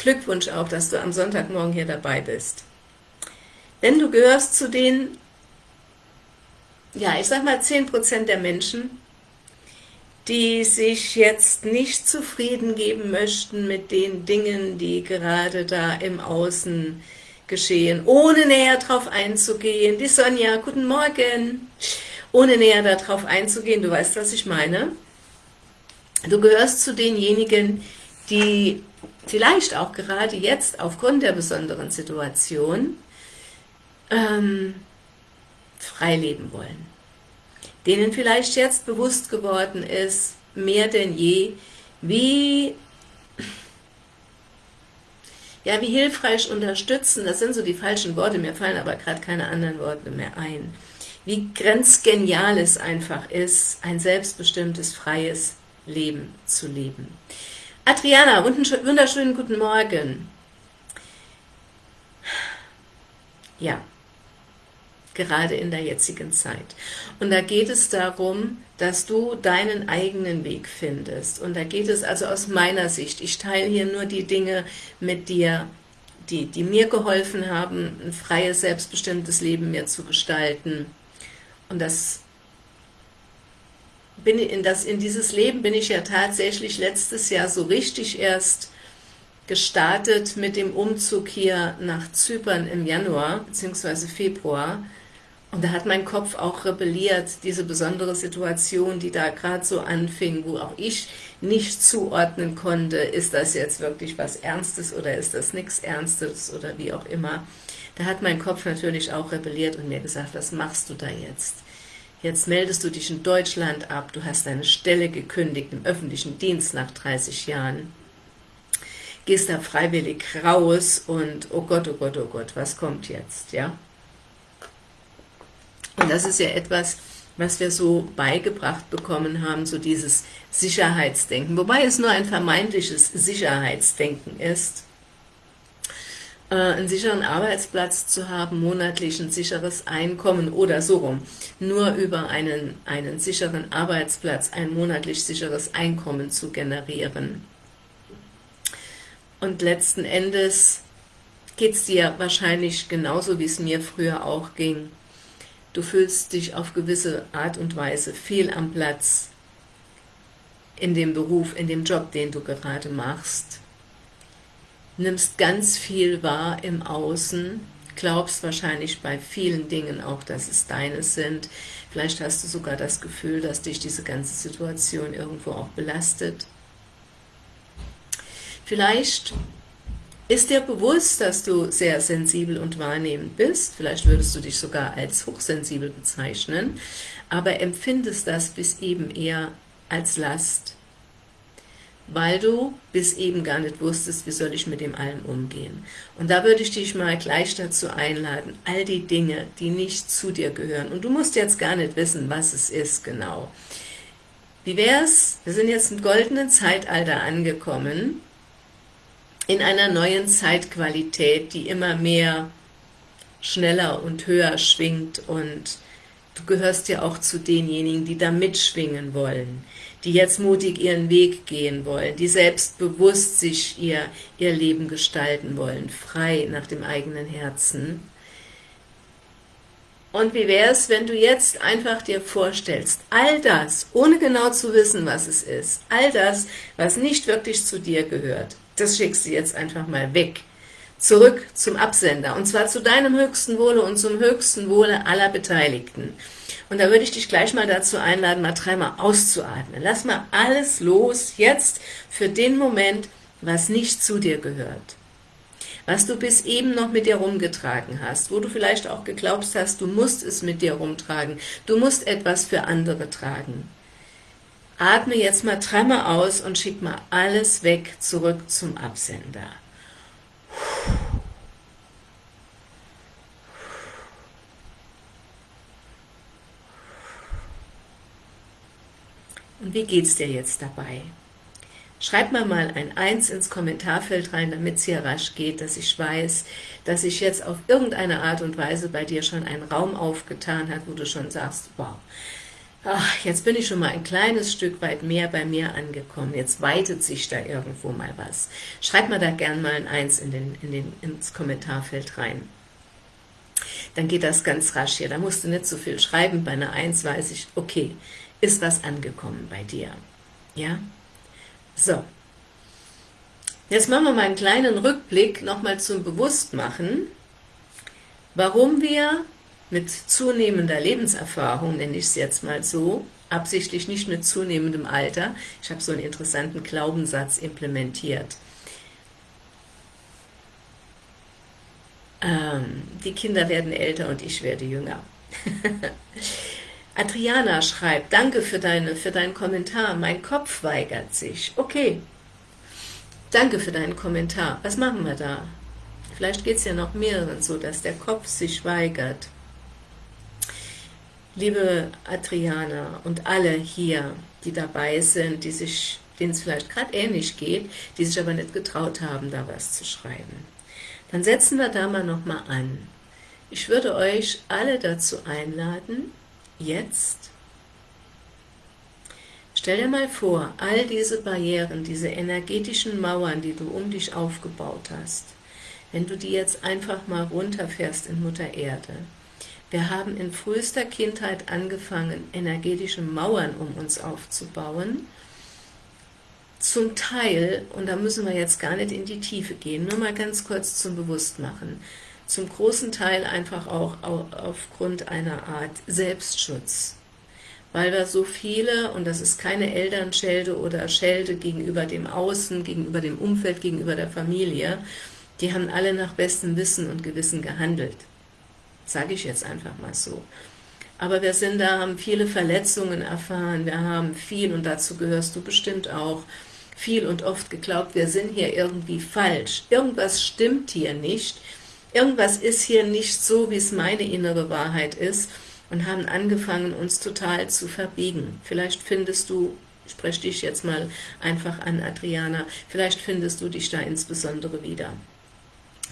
Glückwunsch auch, dass du am Sonntagmorgen hier dabei bist. Denn du gehörst zu den, ja, ich sag mal 10% der Menschen, die sich jetzt nicht zufrieden geben möchten mit den Dingen, die gerade da im Außen geschehen, ohne näher darauf einzugehen. Die Sonja, guten Morgen. Ohne näher darauf einzugehen, du weißt, was ich meine. Du gehörst zu denjenigen, die vielleicht auch gerade jetzt aufgrund der besonderen Situation ähm, frei leben wollen denen vielleicht jetzt bewusst geworden ist, mehr denn je, wie, ja, wie hilfreich unterstützen, das sind so die falschen Worte, mir fallen aber gerade keine anderen Worte mehr ein, wie grenzgenial es einfach ist, ein selbstbestimmtes, freies Leben zu leben. Adriana, wunderschönen guten Morgen. Ja, gerade in der jetzigen Zeit. Und da geht es darum, dass du deinen eigenen Weg findest. Und da geht es also aus meiner Sicht, ich teile hier nur die Dinge mit dir, die, die mir geholfen haben, ein freies, selbstbestimmtes Leben mir zu gestalten. Und das bin in, das, in dieses Leben bin ich ja tatsächlich letztes Jahr so richtig erst gestartet mit dem Umzug hier nach Zypern im Januar bzw. Februar und da hat mein Kopf auch rebelliert, diese besondere Situation, die da gerade so anfing, wo auch ich nicht zuordnen konnte, ist das jetzt wirklich was Ernstes oder ist das nichts Ernstes oder wie auch immer. Da hat mein Kopf natürlich auch rebelliert und mir gesagt, was machst du da jetzt? Jetzt meldest du dich in Deutschland ab, du hast deine Stelle gekündigt im öffentlichen Dienst nach 30 Jahren, gehst da freiwillig raus und oh Gott, oh Gott, oh Gott, was kommt jetzt, ja? Und das ist ja etwas, was wir so beigebracht bekommen haben, so dieses Sicherheitsdenken, wobei es nur ein vermeintliches Sicherheitsdenken ist, äh, einen sicheren Arbeitsplatz zu haben, monatlich ein sicheres Einkommen oder so rum, nur über einen, einen sicheren Arbeitsplatz ein monatlich sicheres Einkommen zu generieren. Und letzten Endes geht es dir wahrscheinlich genauso, wie es mir früher auch ging, Du fühlst dich auf gewisse Art und Weise fehl am Platz in dem Beruf, in dem Job, den du gerade machst. Nimmst ganz viel wahr im Außen, glaubst wahrscheinlich bei vielen Dingen auch, dass es deine sind. Vielleicht hast du sogar das Gefühl, dass dich diese ganze Situation irgendwo auch belastet. Vielleicht ist dir bewusst, dass du sehr sensibel und wahrnehmend bist? Vielleicht würdest du dich sogar als hochsensibel bezeichnen, aber empfindest das bis eben eher als Last, weil du bis eben gar nicht wusstest, wie soll ich mit dem allem umgehen. Und da würde ich dich mal gleich dazu einladen, all die Dinge, die nicht zu dir gehören, und du musst jetzt gar nicht wissen, was es ist genau. Wie wäre es, wir sind jetzt im goldenen Zeitalter angekommen, in einer neuen Zeitqualität, die immer mehr schneller und höher schwingt und du gehörst ja auch zu denjenigen, die da mitschwingen wollen, die jetzt mutig ihren Weg gehen wollen, die selbstbewusst sich ihr, ihr Leben gestalten wollen, frei nach dem eigenen Herzen. Und wie wäre es, wenn du jetzt einfach dir vorstellst, all das, ohne genau zu wissen, was es ist, all das, was nicht wirklich zu dir gehört, das schickst du jetzt einfach mal weg. Zurück zum Absender, und zwar zu deinem höchsten Wohle und zum höchsten Wohle aller Beteiligten. Und da würde ich dich gleich mal dazu einladen, mal dreimal auszuatmen. Lass mal alles los, jetzt, für den Moment, was nicht zu dir gehört. Was du bis eben noch mit dir rumgetragen hast, wo du vielleicht auch geglaubt hast, du musst es mit dir rumtragen, du musst etwas für andere tragen. Atme jetzt mal dreimal aus und schick mal alles weg, zurück zum Absender. Und wie geht's dir jetzt dabei? Schreib mir mal ein Eins ins Kommentarfeld rein, damit es hier rasch geht, dass ich weiß, dass sich jetzt auf irgendeine Art und Weise bei dir schon ein Raum aufgetan hat, wo du schon sagst, wow, ach, jetzt bin ich schon mal ein kleines Stück weit mehr bei mir angekommen, jetzt weitet sich da irgendwo mal was. Schreib mal da gern mal ein Eins in den, in den, ins Kommentarfeld rein. Dann geht das ganz rasch hier, da musst du nicht so viel schreiben, bei einer Eins weiß ich, okay, ist was angekommen bei dir. Ja? So. Jetzt machen wir mal einen kleinen Rückblick nochmal zum Bewusstmachen, warum wir mit zunehmender Lebenserfahrung, nenne ich es jetzt mal so, absichtlich nicht mit zunehmendem Alter, ich habe so einen interessanten Glaubenssatz implementiert, ähm, die Kinder werden älter und ich werde jünger. Adriana schreibt, danke für, deine, für deinen Kommentar, mein Kopf weigert sich. Okay, danke für deinen Kommentar. Was machen wir da? Vielleicht geht es ja noch mehreren so, dass der Kopf sich weigert. Liebe Adriana und alle hier, die dabei sind, die sich, denen es vielleicht gerade ähnlich geht, die sich aber nicht getraut haben, da was zu schreiben. Dann setzen wir da mal nochmal an. Ich würde euch alle dazu einladen, jetzt, stell dir mal vor, all diese Barrieren, diese energetischen Mauern, die du um dich aufgebaut hast, wenn du die jetzt einfach mal runterfährst in Mutter Erde, wir haben in frühester Kindheit angefangen, energetische Mauern um uns aufzubauen. Zum Teil, und da müssen wir jetzt gar nicht in die Tiefe gehen, nur mal ganz kurz zum Bewusstmachen, zum großen Teil einfach auch aufgrund einer Art Selbstschutz. Weil wir so viele, und das ist keine Elternschelde oder Schelde gegenüber dem Außen, gegenüber dem Umfeld, gegenüber der Familie, die haben alle nach bestem Wissen und Gewissen gehandelt sage ich jetzt einfach mal so. Aber wir sind da, haben viele Verletzungen erfahren, wir haben viel, und dazu gehörst du bestimmt auch, viel und oft geglaubt, wir sind hier irgendwie falsch. Irgendwas stimmt hier nicht. Irgendwas ist hier nicht so, wie es meine innere Wahrheit ist und haben angefangen, uns total zu verbiegen. Vielleicht findest du, spreche dich jetzt mal einfach an, Adriana, vielleicht findest du dich da insbesondere wieder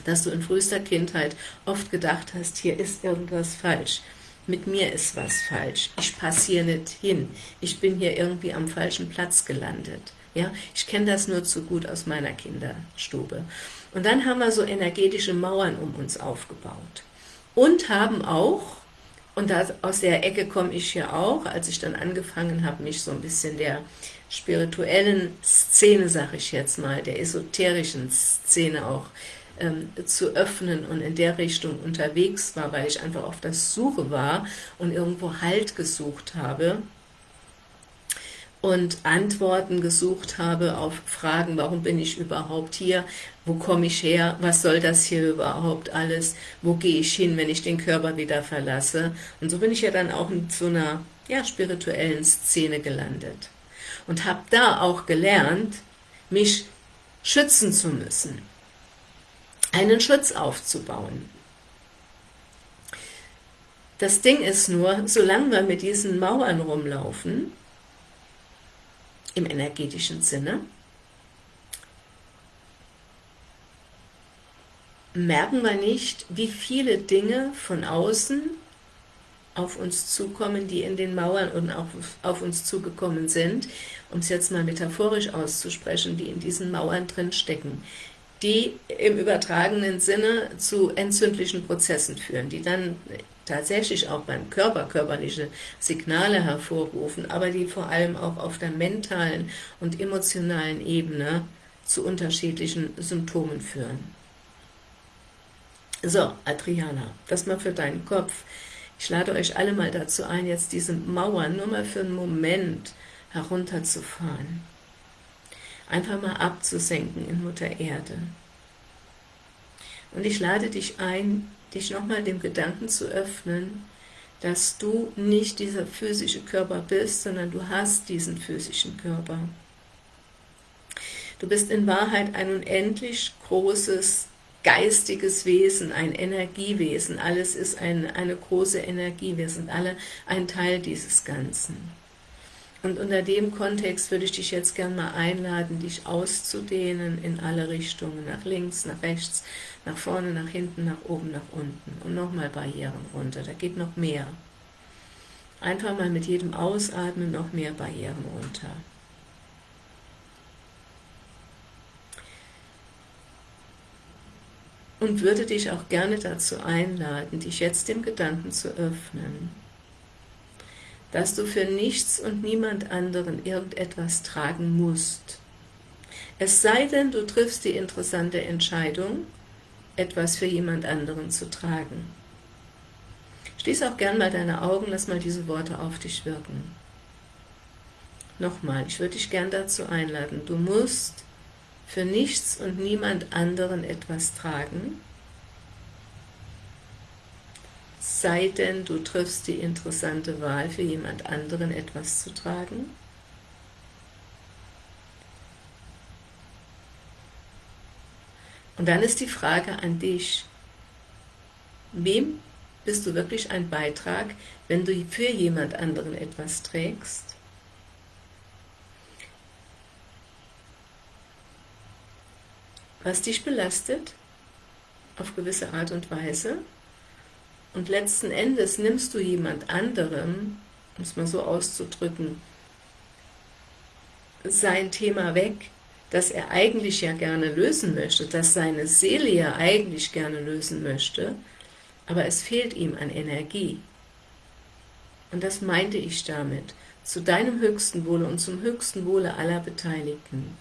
dass du in frühester Kindheit oft gedacht hast, hier ist irgendwas falsch, mit mir ist was falsch, ich passe hier nicht hin, ich bin hier irgendwie am falschen Platz gelandet. Ja, ich kenne das nur zu gut aus meiner Kinderstube. Und dann haben wir so energetische Mauern um uns aufgebaut. Und haben auch, und das, aus der Ecke komme ich ja auch, als ich dann angefangen habe, mich so ein bisschen der spirituellen Szene, sage ich jetzt mal, der esoterischen Szene auch ähm, zu öffnen und in der Richtung unterwegs war, weil ich einfach auf der Suche war und irgendwo Halt gesucht habe und Antworten gesucht habe auf Fragen, warum bin ich überhaupt hier, wo komme ich her, was soll das hier überhaupt alles, wo gehe ich hin, wenn ich den Körper wieder verlasse. Und so bin ich ja dann auch in so einer ja, spirituellen Szene gelandet und habe da auch gelernt, mich schützen zu müssen einen Schutz aufzubauen. Das Ding ist nur, solange wir mit diesen Mauern rumlaufen, im energetischen Sinne, merken wir nicht, wie viele Dinge von außen auf uns zukommen, die in den Mauern und auf, auf uns zugekommen sind, um es jetzt mal metaphorisch auszusprechen, die in diesen Mauern drin stecken die im übertragenen Sinne zu entzündlichen Prozessen führen, die dann tatsächlich auch beim Körper körperliche Signale hervorrufen, aber die vor allem auch auf der mentalen und emotionalen Ebene zu unterschiedlichen Symptomen führen. So, Adriana, das mal für deinen Kopf. Ich lade euch alle mal dazu ein, jetzt diese Mauern nur mal für einen Moment herunterzufahren einfach mal abzusenken in Mutter Erde. Und ich lade dich ein, dich nochmal dem Gedanken zu öffnen, dass du nicht dieser physische Körper bist, sondern du hast diesen physischen Körper. Du bist in Wahrheit ein unendlich großes geistiges Wesen, ein Energiewesen. Alles ist ein, eine große Energie. Wir sind alle ein Teil dieses Ganzen. Und unter dem Kontext würde ich dich jetzt gerne mal einladen, dich auszudehnen in alle Richtungen, nach links, nach rechts, nach vorne, nach hinten, nach oben, nach unten und nochmal Barrieren runter, da geht noch mehr. einfach mal mit jedem Ausatmen noch mehr Barrieren runter. Und würde dich auch gerne dazu einladen, dich jetzt dem Gedanken zu öffnen, dass du für nichts und niemand anderen irgendetwas tragen musst. Es sei denn, du triffst die interessante Entscheidung, etwas für jemand anderen zu tragen. Schließ auch gern mal deine Augen, lass mal diese Worte auf dich wirken. Nochmal, ich würde dich gern dazu einladen, du musst für nichts und niemand anderen etwas tragen, sei denn du triffst die interessante Wahl, für jemand anderen etwas zu tragen. Und dann ist die Frage an dich, wem bist du wirklich ein Beitrag, wenn du für jemand anderen etwas trägst? Was dich belastet, auf gewisse Art und Weise, und letzten Endes nimmst du jemand anderem, um es mal so auszudrücken, sein Thema weg, das er eigentlich ja gerne lösen möchte, das seine Seele ja eigentlich gerne lösen möchte, aber es fehlt ihm an Energie. Und das meinte ich damit, zu deinem höchsten Wohle und zum höchsten Wohle aller Beteiligten.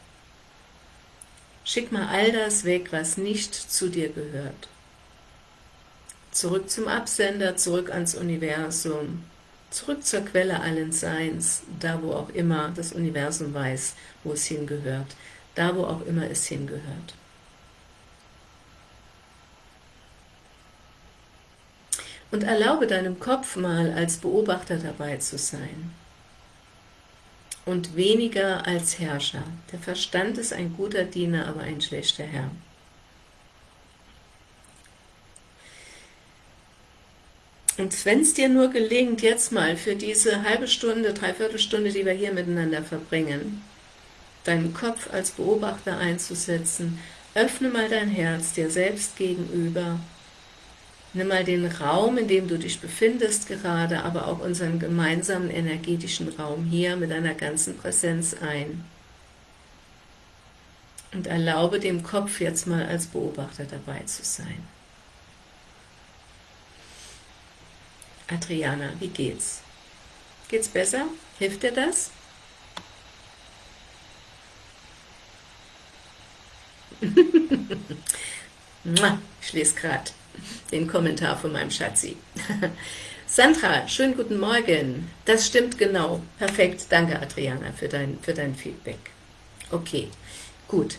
Schick mal all das weg, was nicht zu dir gehört zurück zum Absender, zurück ans Universum, zurück zur Quelle allen Seins, da wo auch immer das Universum weiß, wo es hingehört, da wo auch immer es hingehört. Und erlaube deinem Kopf mal als Beobachter dabei zu sein und weniger als Herrscher. Der Verstand ist ein guter Diener, aber ein schlechter Herr. Und wenn es dir nur gelingt, jetzt mal für diese halbe Stunde, dreiviertel Stunde, die wir hier miteinander verbringen, deinen Kopf als Beobachter einzusetzen, öffne mal dein Herz dir selbst gegenüber, nimm mal den Raum, in dem du dich befindest gerade, aber auch unseren gemeinsamen energetischen Raum hier mit deiner ganzen Präsenz ein. Und erlaube dem Kopf jetzt mal als Beobachter dabei zu sein. Adriana, wie geht's? Geht's besser? Hilft dir das? ich lese gerade den Kommentar von meinem Schatzi. Sandra, schönen guten Morgen. Das stimmt genau. Perfekt. Danke, Adriana, für dein, für dein Feedback. Okay, gut.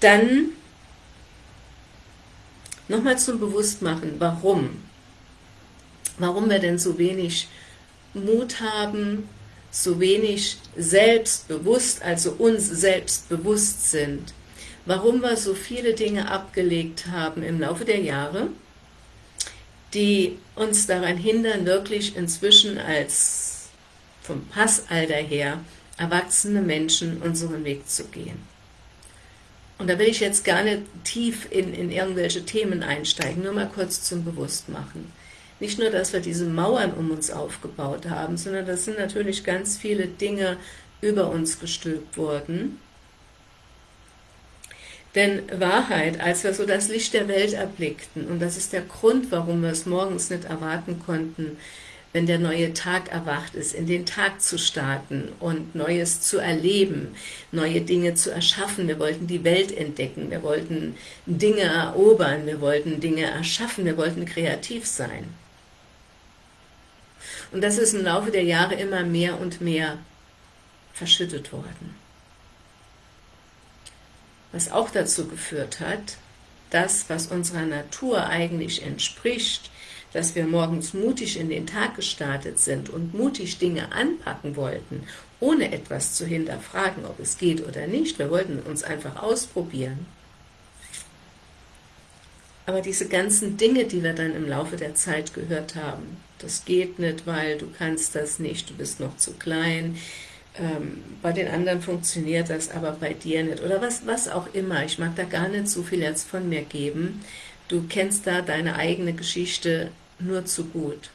Dann nochmal zum Bewusstmachen, warum warum wir denn so wenig Mut haben, so wenig selbstbewusst, also uns selbstbewusst sind, warum wir so viele Dinge abgelegt haben im Laufe der Jahre, die uns daran hindern, wirklich inzwischen als vom Passalter her erwachsene Menschen unseren Weg zu gehen. Und da will ich jetzt gar nicht tief in, in irgendwelche Themen einsteigen, nur mal kurz zum Bewusstmachen. Nicht nur, dass wir diese Mauern um uns aufgebaut haben, sondern das sind natürlich ganz viele Dinge über uns gestülpt worden. Denn Wahrheit, als wir so das Licht der Welt erblickten, und das ist der Grund, warum wir es morgens nicht erwarten konnten, wenn der neue Tag erwacht ist, in den Tag zu starten und Neues zu erleben, neue Dinge zu erschaffen. Wir wollten die Welt entdecken, wir wollten Dinge erobern, wir wollten Dinge erschaffen, wir wollten kreativ sein. Und das ist im Laufe der Jahre immer mehr und mehr verschüttet worden. Was auch dazu geführt hat, das, was unserer Natur eigentlich entspricht, dass wir morgens mutig in den Tag gestartet sind und mutig Dinge anpacken wollten, ohne etwas zu hinterfragen, ob es geht oder nicht. Wir wollten uns einfach ausprobieren. Aber diese ganzen Dinge, die wir dann im Laufe der Zeit gehört haben, das geht nicht, weil du kannst das nicht, du bist noch zu klein, ähm, bei den anderen funktioniert das, aber bei dir nicht, oder was, was auch immer, ich mag da gar nicht so viel jetzt von mir geben, du kennst da deine eigene Geschichte nur zu gut.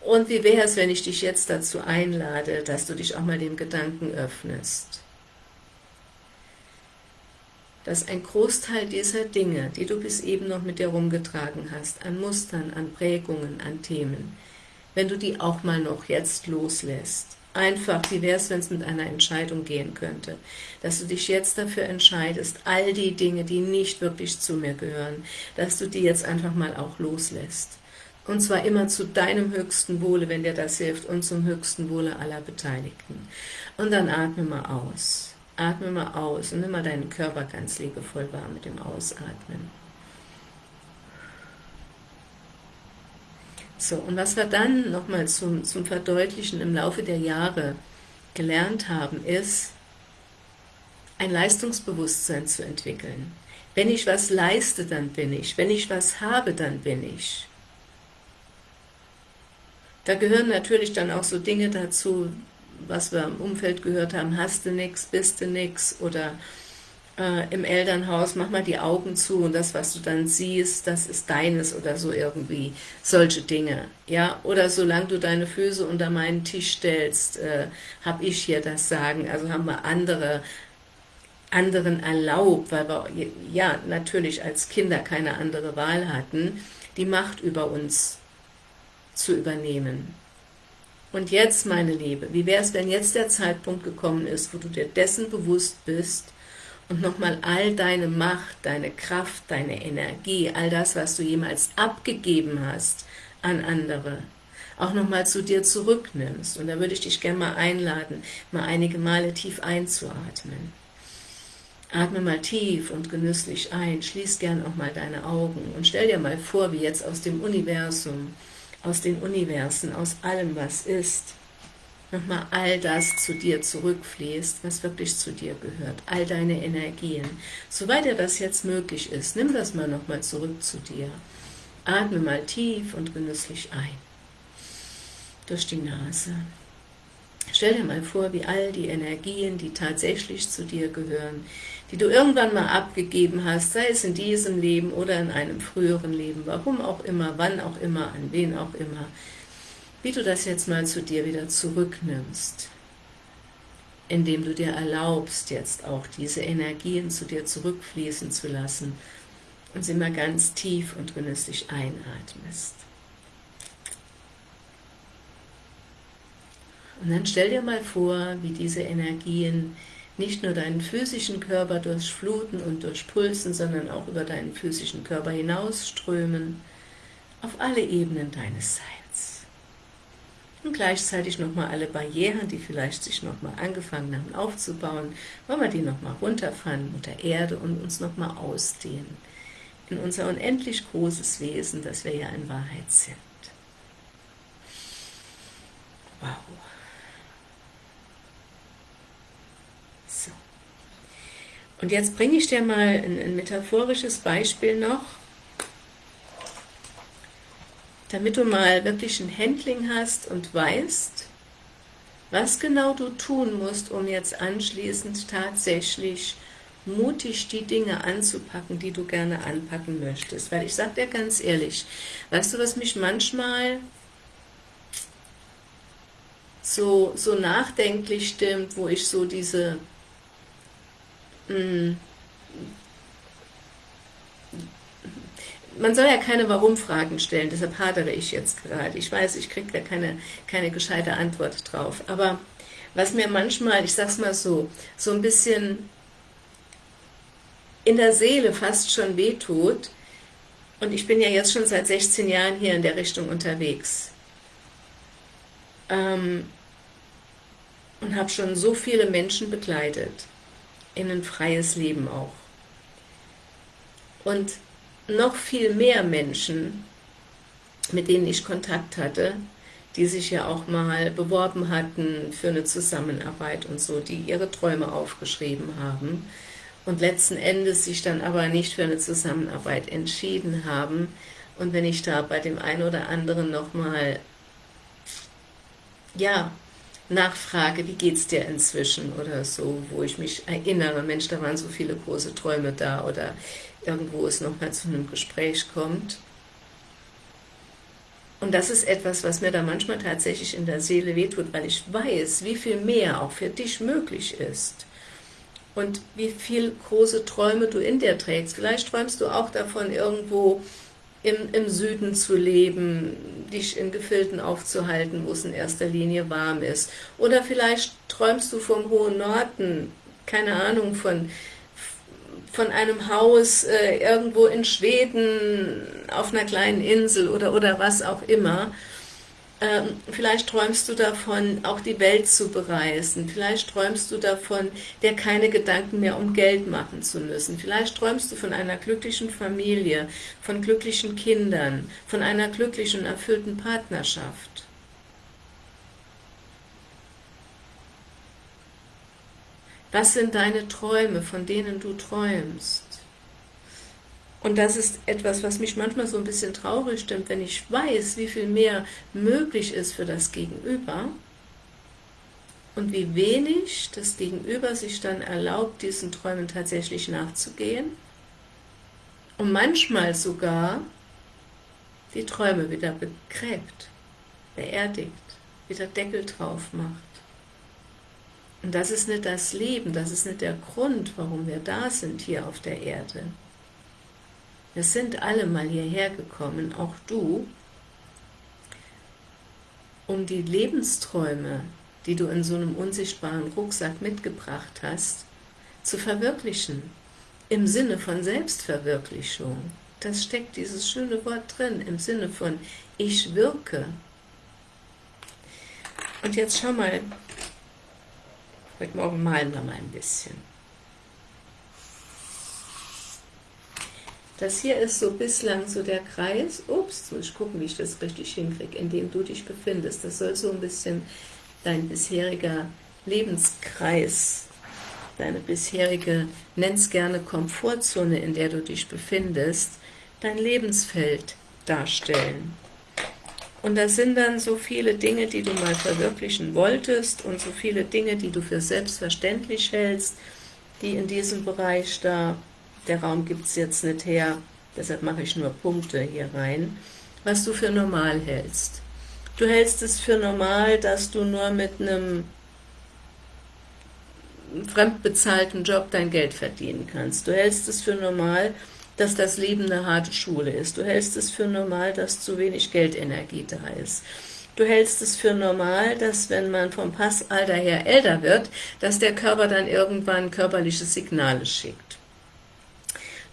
Und wie wäre es, wenn ich dich jetzt dazu einlade, dass du dich auch mal dem Gedanken öffnest, dass ein Großteil dieser Dinge, die du bis eben noch mit dir rumgetragen hast, an Mustern, an Prägungen, an Themen, wenn du die auch mal noch jetzt loslässt, einfach, wie wäre es, wenn es mit einer Entscheidung gehen könnte, dass du dich jetzt dafür entscheidest, all die Dinge, die nicht wirklich zu mir gehören, dass du die jetzt einfach mal auch loslässt. Und zwar immer zu deinem höchsten Wohle, wenn dir das hilft, und zum höchsten Wohle aller Beteiligten. Und dann atme mal aus. Atme mal aus und nimm mal deinen Körper ganz liebevoll wahr mit dem Ausatmen. So, und was wir dann nochmal zum, zum Verdeutlichen im Laufe der Jahre gelernt haben, ist, ein Leistungsbewusstsein zu entwickeln. Wenn ich was leiste, dann bin ich. Wenn ich was habe, dann bin ich. Da gehören natürlich dann auch so Dinge dazu, was wir im Umfeld gehört haben, hast du nix, bist du nix, oder äh, im Elternhaus, mach mal die Augen zu und das, was du dann siehst, das ist deines oder so irgendwie, solche Dinge, ja, oder solange du deine Füße unter meinen Tisch stellst, äh, habe ich hier das Sagen, also haben wir andere, anderen erlaubt, weil wir ja natürlich als Kinder keine andere Wahl hatten, die Macht über uns zu übernehmen. Und jetzt, meine Liebe, wie wäre es, wenn jetzt der Zeitpunkt gekommen ist, wo du dir dessen bewusst bist, und nochmal all deine Macht, deine Kraft, deine Energie, all das, was du jemals abgegeben hast an andere, auch nochmal zu dir zurücknimmst. Und da würde ich dich gerne mal einladen, mal einige Male tief einzuatmen. Atme mal tief und genüsslich ein, schließ gern auch mal deine Augen und stell dir mal vor, wie jetzt aus dem Universum, aus den Universen, aus allem, was ist, nochmal all das zu dir zurückfließt, was wirklich zu dir gehört, all deine Energien. Soweit dir das jetzt möglich ist, nimm das mal nochmal zurück zu dir. Atme mal tief und genüsslich ein. Durch die Nase. Stell dir mal vor, wie all die Energien, die tatsächlich zu dir gehören, die du irgendwann mal abgegeben hast, sei es in diesem Leben oder in einem früheren Leben, warum auch immer, wann auch immer, an wen auch immer, wie du das jetzt mal zu dir wieder zurücknimmst, indem du dir erlaubst, jetzt auch diese Energien zu dir zurückfließen zu lassen und sie mal ganz tief und genüsslich einatmest. Und dann stell dir mal vor, wie diese Energien nicht nur deinen physischen Körper durchfluten und durchpulsen, sondern auch über deinen physischen Körper hinausströmen, auf alle Ebenen deines Seins und gleichzeitig nochmal alle Barrieren, die vielleicht sich nochmal angefangen haben aufzubauen, wollen wir die nochmal runterfahren, Mutter Erde, und uns nochmal ausdehnen in unser unendlich großes Wesen, das wir ja in Wahrheit sind. Wow. So. Und jetzt bringe ich dir mal ein, ein metaphorisches Beispiel noch, damit du mal wirklich ein Handling hast und weißt, was genau du tun musst, um jetzt anschließend tatsächlich mutig die Dinge anzupacken, die du gerne anpacken möchtest. Weil ich sage dir ganz ehrlich, weißt du, was mich manchmal so, so nachdenklich stimmt, wo ich so diese man soll ja keine Warum-Fragen stellen, deshalb hadere ich jetzt gerade. Ich weiß, ich kriege da keine, keine gescheite Antwort drauf. Aber was mir manchmal, ich sag's mal so, so ein bisschen in der Seele fast schon wehtut, und ich bin ja jetzt schon seit 16 Jahren hier in der Richtung unterwegs, ähm, und habe schon so viele Menschen begleitet, in ein freies Leben auch. Und noch viel mehr Menschen, mit denen ich Kontakt hatte, die sich ja auch mal beworben hatten für eine Zusammenarbeit und so, die ihre Träume aufgeschrieben haben und letzten Endes sich dann aber nicht für eine Zusammenarbeit entschieden haben. Und wenn ich da bei dem einen oder anderen nochmal, ja, nachfrage, wie geht's dir inzwischen oder so, wo ich mich erinnere, Mensch, da waren so viele große Träume da oder irgendwo es nochmal zu einem Gespräch kommt, Und das ist etwas, was mir da manchmal tatsächlich in der Seele wehtut, weil ich weiß, wie viel mehr auch für dich möglich ist. Und wie viel große Träume du in dir trägst. Vielleicht träumst du auch davon, irgendwo im, im Süden zu leben, dich in Gefilden aufzuhalten, wo es in erster Linie warm ist. Oder vielleicht träumst du vom hohen Norden, keine Ahnung, von, von einem Haus äh, irgendwo in Schweden, auf einer kleinen Insel oder, oder was auch immer. Ähm, vielleicht träumst du davon, auch die Welt zu bereisen. Vielleicht träumst du davon, dir keine Gedanken mehr um Geld machen zu müssen. Vielleicht träumst du von einer glücklichen Familie, von glücklichen Kindern, von einer glücklichen, erfüllten Partnerschaft. Was sind deine Träume, von denen du träumst? Und das ist etwas, was mich manchmal so ein bisschen traurig stimmt, wenn ich weiß, wie viel mehr möglich ist für das Gegenüber und wie wenig das Gegenüber sich dann erlaubt, diesen Träumen tatsächlich nachzugehen und manchmal sogar die Träume wieder begräbt, beerdigt, wieder Deckel drauf macht. Und das ist nicht das Leben, das ist nicht der Grund, warum wir da sind hier auf der Erde. Wir sind alle mal hierher gekommen, auch du, um die Lebensträume, die du in so einem unsichtbaren Rucksack mitgebracht hast, zu verwirklichen, im Sinne von Selbstverwirklichung. Das steckt dieses schöne Wort drin, im Sinne von ich wirke. Und jetzt schau mal, heute Morgen malen wir mal ein bisschen. Das hier ist so bislang so der Kreis, ups, muss ich gucken, wie ich das richtig hinkriege, in dem du dich befindest. Das soll so ein bisschen dein bisheriger Lebenskreis, deine bisherige, nenn's gerne Komfortzone, in der du dich befindest, dein Lebensfeld darstellen. Und das sind dann so viele Dinge, die du mal verwirklichen wolltest und so viele Dinge, die du für selbstverständlich hältst, die in diesem Bereich da der Raum gibt es jetzt nicht her, deshalb mache ich nur Punkte hier rein, was du für normal hältst. Du hältst es für normal, dass du nur mit einem fremdbezahlten Job dein Geld verdienen kannst. Du hältst es für normal, dass das Leben eine harte Schule ist. Du hältst es für normal, dass zu wenig Geldenergie da ist. Du hältst es für normal, dass wenn man vom Passalter her älter wird, dass der Körper dann irgendwann körperliche Signale schickt.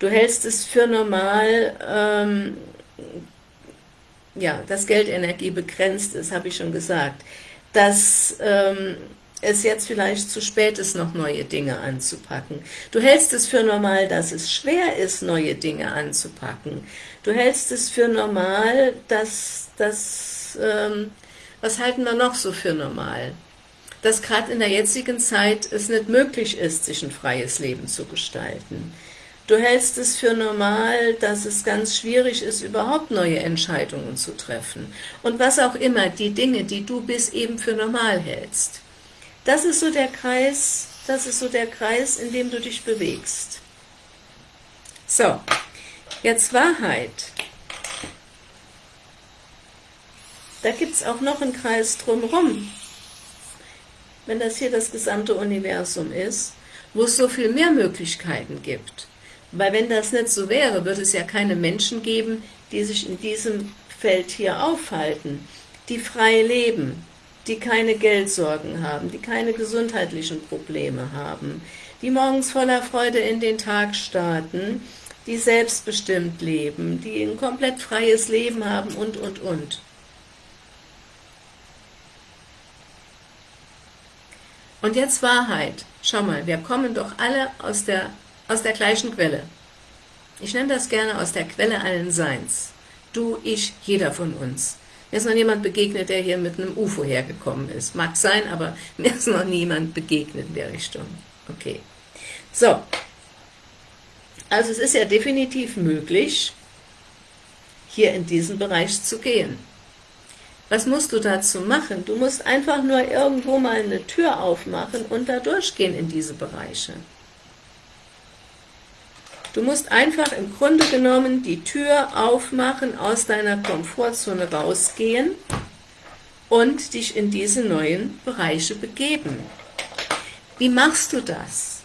Du hältst es für normal, ähm, ja, dass Geldenergie begrenzt ist, habe ich schon gesagt, dass ähm, es jetzt vielleicht zu spät ist, noch neue Dinge anzupacken. Du hältst es für normal, dass es schwer ist, neue Dinge anzupacken. Du hältst es für normal, dass das, ähm, was halten wir noch so für normal? Dass gerade in der jetzigen Zeit es nicht möglich ist, sich ein freies Leben zu gestalten. Du hältst es für normal, dass es ganz schwierig ist, überhaupt neue Entscheidungen zu treffen. Und was auch immer, die Dinge, die du bis eben für normal hältst. Das ist so der Kreis, das ist so der Kreis, in dem du dich bewegst. So, jetzt Wahrheit. Da gibt es auch noch einen Kreis drumherum. Wenn das hier das gesamte Universum ist, wo es so viel mehr Möglichkeiten gibt. Weil wenn das nicht so wäre, würde es ja keine Menschen geben, die sich in diesem Feld hier aufhalten, die frei leben, die keine Geldsorgen haben, die keine gesundheitlichen Probleme haben, die morgens voller Freude in den Tag starten, die selbstbestimmt leben, die ein komplett freies Leben haben und, und, und. Und jetzt Wahrheit. Schau mal, wir kommen doch alle aus der aus der gleichen Quelle. Ich nenne das gerne aus der Quelle allen Seins. Du, ich, jeder von uns. Mir ist noch jemand begegnet, der hier mit einem UFO hergekommen ist. Mag sein, aber mir ist noch niemand begegnet in der Richtung. Okay. So. Also es ist ja definitiv möglich, hier in diesen Bereich zu gehen. Was musst du dazu machen? Du musst einfach nur irgendwo mal eine Tür aufmachen und da durchgehen in diese Bereiche. Du musst einfach im Grunde genommen die Tür aufmachen, aus deiner Komfortzone rausgehen und dich in diese neuen Bereiche begeben. Wie machst du das?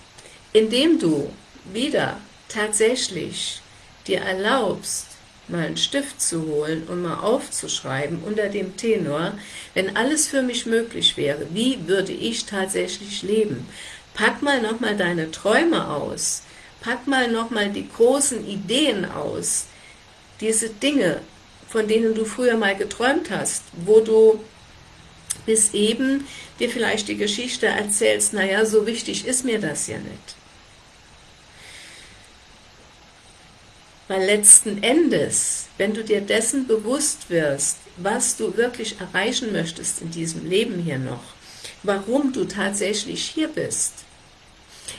Indem du wieder tatsächlich dir erlaubst, mal einen Stift zu holen und mal aufzuschreiben unter dem Tenor, wenn alles für mich möglich wäre, wie würde ich tatsächlich leben? Pack mal nochmal deine Träume aus, pack mal nochmal die großen Ideen aus, diese Dinge, von denen du früher mal geträumt hast, wo du bis eben dir vielleicht die Geschichte erzählst, naja, so wichtig ist mir das ja nicht. Weil letzten Endes, wenn du dir dessen bewusst wirst, was du wirklich erreichen möchtest in diesem Leben hier noch, warum du tatsächlich hier bist,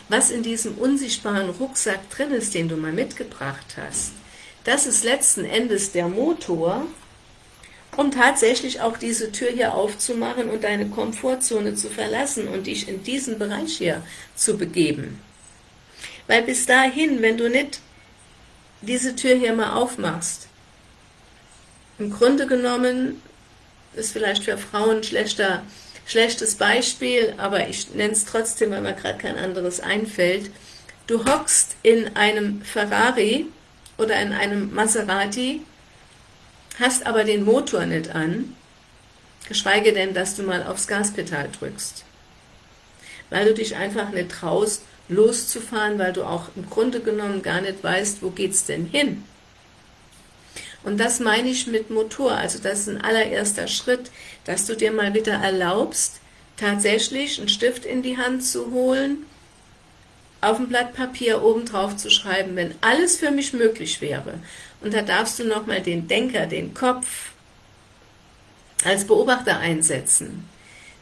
was in diesem unsichtbaren Rucksack drin ist, den du mal mitgebracht hast, das ist letzten Endes der Motor, um tatsächlich auch diese Tür hier aufzumachen und deine Komfortzone zu verlassen und dich in diesen Bereich hier zu begeben. Weil bis dahin, wenn du nicht diese Tür hier mal aufmachst. Im Grunde genommen ist vielleicht für Frauen schlechter, schlechtes Beispiel, aber ich nenne es trotzdem, weil mir gerade kein anderes einfällt. Du hockst in einem Ferrari oder in einem Maserati, hast aber den Motor nicht an, geschweige denn, dass du mal aufs Gaspedal drückst, weil du dich einfach nicht traust, loszufahren, weil du auch im Grunde genommen gar nicht weißt, wo geht's denn hin. Und das meine ich mit Motor, also das ist ein allererster Schritt, dass du dir mal wieder erlaubst, tatsächlich einen Stift in die Hand zu holen, auf ein Blatt Papier oben drauf zu schreiben, wenn alles für mich möglich wäre. Und da darfst du nochmal den Denker, den Kopf als Beobachter einsetzen.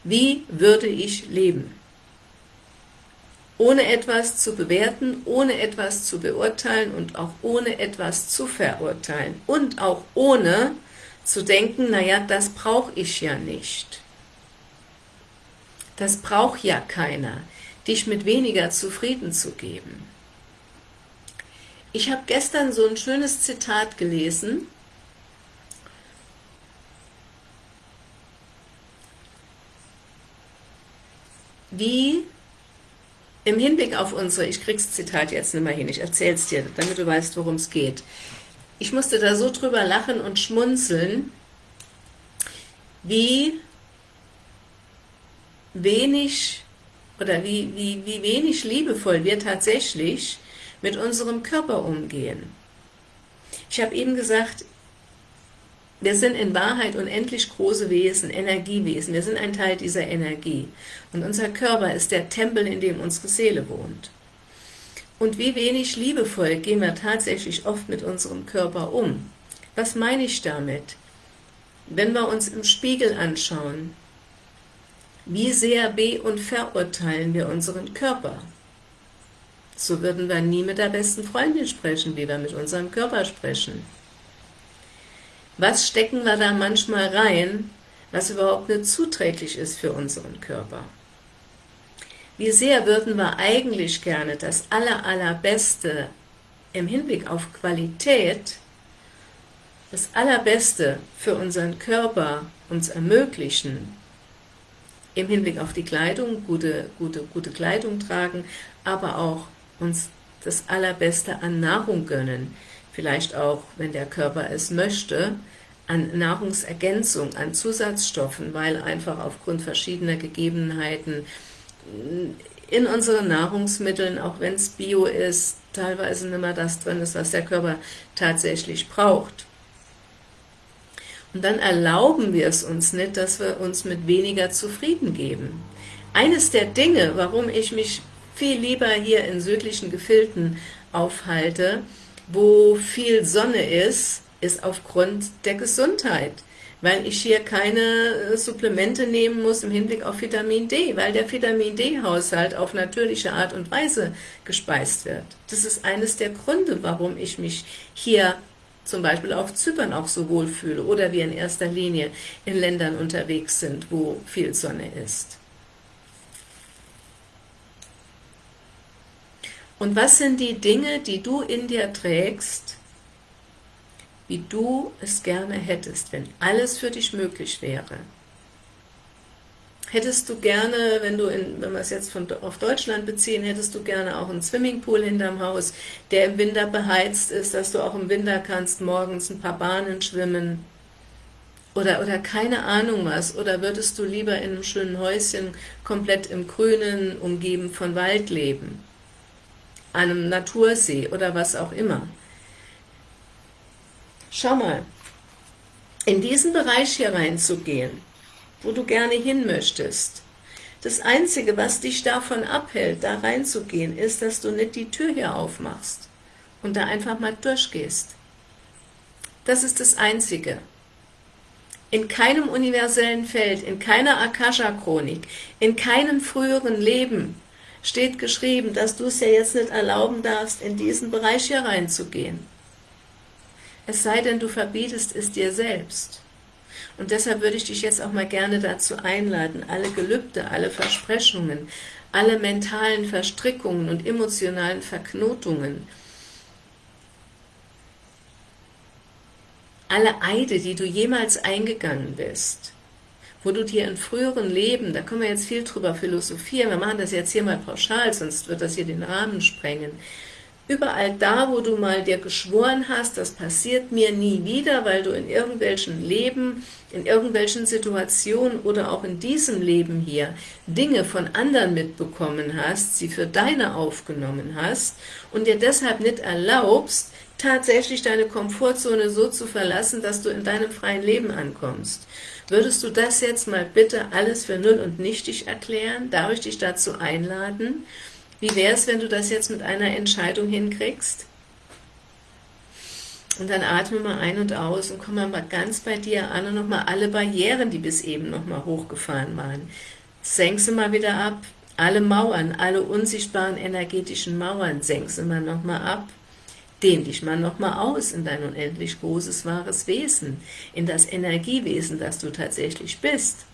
Wie würde ich leben? Ohne etwas zu bewerten, ohne etwas zu beurteilen und auch ohne etwas zu verurteilen und auch ohne zu denken, naja, das brauche ich ja nicht. Das braucht ja keiner, dich mit weniger zufrieden zu geben. Ich habe gestern so ein schönes Zitat gelesen, wie im Hinblick auf unsere, ich krieg's Zitat jetzt nicht mehr hin, ich erzähl's dir, damit du weißt, worum es geht. Ich musste da so drüber lachen und schmunzeln, wie wenig oder wie, wie, wie wenig liebevoll wir tatsächlich mit unserem Körper umgehen. Ich habe eben gesagt, wir sind in Wahrheit unendlich große Wesen, Energiewesen. Wir sind ein Teil dieser Energie. Und unser Körper ist der Tempel, in dem unsere Seele wohnt. Und wie wenig liebevoll gehen wir tatsächlich oft mit unserem Körper um. Was meine ich damit? Wenn wir uns im Spiegel anschauen, wie sehr be- und verurteilen wir unseren Körper? So würden wir nie mit der besten Freundin sprechen, wie wir mit unserem Körper sprechen. Was stecken wir da manchmal rein, was überhaupt nicht zuträglich ist für unseren Körper? Wie sehr würden wir eigentlich gerne das aller, allerbeste im Hinblick auf Qualität, das allerbeste für unseren Körper uns ermöglichen, im Hinblick auf die Kleidung, gute, gute, gute Kleidung tragen, aber auch uns das allerbeste an Nahrung gönnen, vielleicht auch, wenn der Körper es möchte, an Nahrungsergänzung, an Zusatzstoffen, weil einfach aufgrund verschiedener Gegebenheiten in unseren Nahrungsmitteln, auch wenn es Bio ist, teilweise nicht mehr das drin ist, was der Körper tatsächlich braucht. Und dann erlauben wir es uns nicht, dass wir uns mit weniger zufrieden geben. Eines der Dinge, warum ich mich viel lieber hier in südlichen Gefilden aufhalte, wo viel Sonne ist, ist aufgrund der Gesundheit, weil ich hier keine äh, Supplemente nehmen muss im Hinblick auf Vitamin D, weil der Vitamin D-Haushalt auf natürliche Art und Weise gespeist wird. Das ist eines der Gründe, warum ich mich hier zum Beispiel auf Zypern auch so wohl fühle oder wir in erster Linie in Ländern unterwegs sind, wo viel Sonne ist. Und was sind die Dinge, die du in dir trägst, wie du es gerne hättest, wenn alles für dich möglich wäre? Hättest du gerne, wenn du, in, wenn wir es jetzt von, auf Deutschland beziehen, hättest du gerne auch einen Swimmingpool hinterm Haus, der im Winter beheizt ist, dass du auch im Winter kannst morgens ein paar Bahnen schwimmen? Oder, oder keine Ahnung was, oder würdest du lieber in einem schönen Häuschen komplett im Grünen, umgeben von Wald leben, einem Natursee oder was auch immer. Schau mal, in diesen Bereich hier reinzugehen, wo du gerne hin möchtest. Das Einzige, was dich davon abhält, da reinzugehen, ist, dass du nicht die Tür hier aufmachst und da einfach mal durchgehst. Das ist das Einzige. In keinem universellen Feld, in keiner Akasha-Chronik, in keinem früheren Leben steht geschrieben, dass du es ja jetzt nicht erlauben darfst, in diesen Bereich hier reinzugehen. Es sei denn, du verbietest es dir selbst. Und deshalb würde ich dich jetzt auch mal gerne dazu einladen, alle Gelübde, alle Versprechungen, alle mentalen Verstrickungen und emotionalen Verknotungen, alle Eide, die du jemals eingegangen bist, wo du dir in früheren Leben, da können wir jetzt viel drüber philosophieren, wir machen das jetzt hier mal pauschal, sonst wird das hier den Rahmen sprengen, Überall da, wo du mal dir geschworen hast, das passiert mir nie wieder, weil du in irgendwelchen Leben, in irgendwelchen Situationen oder auch in diesem Leben hier Dinge von anderen mitbekommen hast, sie für deine aufgenommen hast und dir deshalb nicht erlaubst, tatsächlich deine Komfortzone so zu verlassen, dass du in deinem freien Leben ankommst. Würdest du das jetzt mal bitte alles für null und nichtig erklären? Darf ich dich dazu einladen? Wie wäre es, wenn du das jetzt mit einer Entscheidung hinkriegst? Und dann atme mal ein und aus und komm mal ganz bei dir an und nochmal alle Barrieren, die bis eben nochmal hochgefahren waren. Senk sie mal wieder ab. Alle Mauern, alle unsichtbaren energetischen Mauern, senk sie mal nochmal ab. Dehn dich mal nochmal aus in dein unendlich großes, wahres Wesen, in das Energiewesen, das du tatsächlich bist.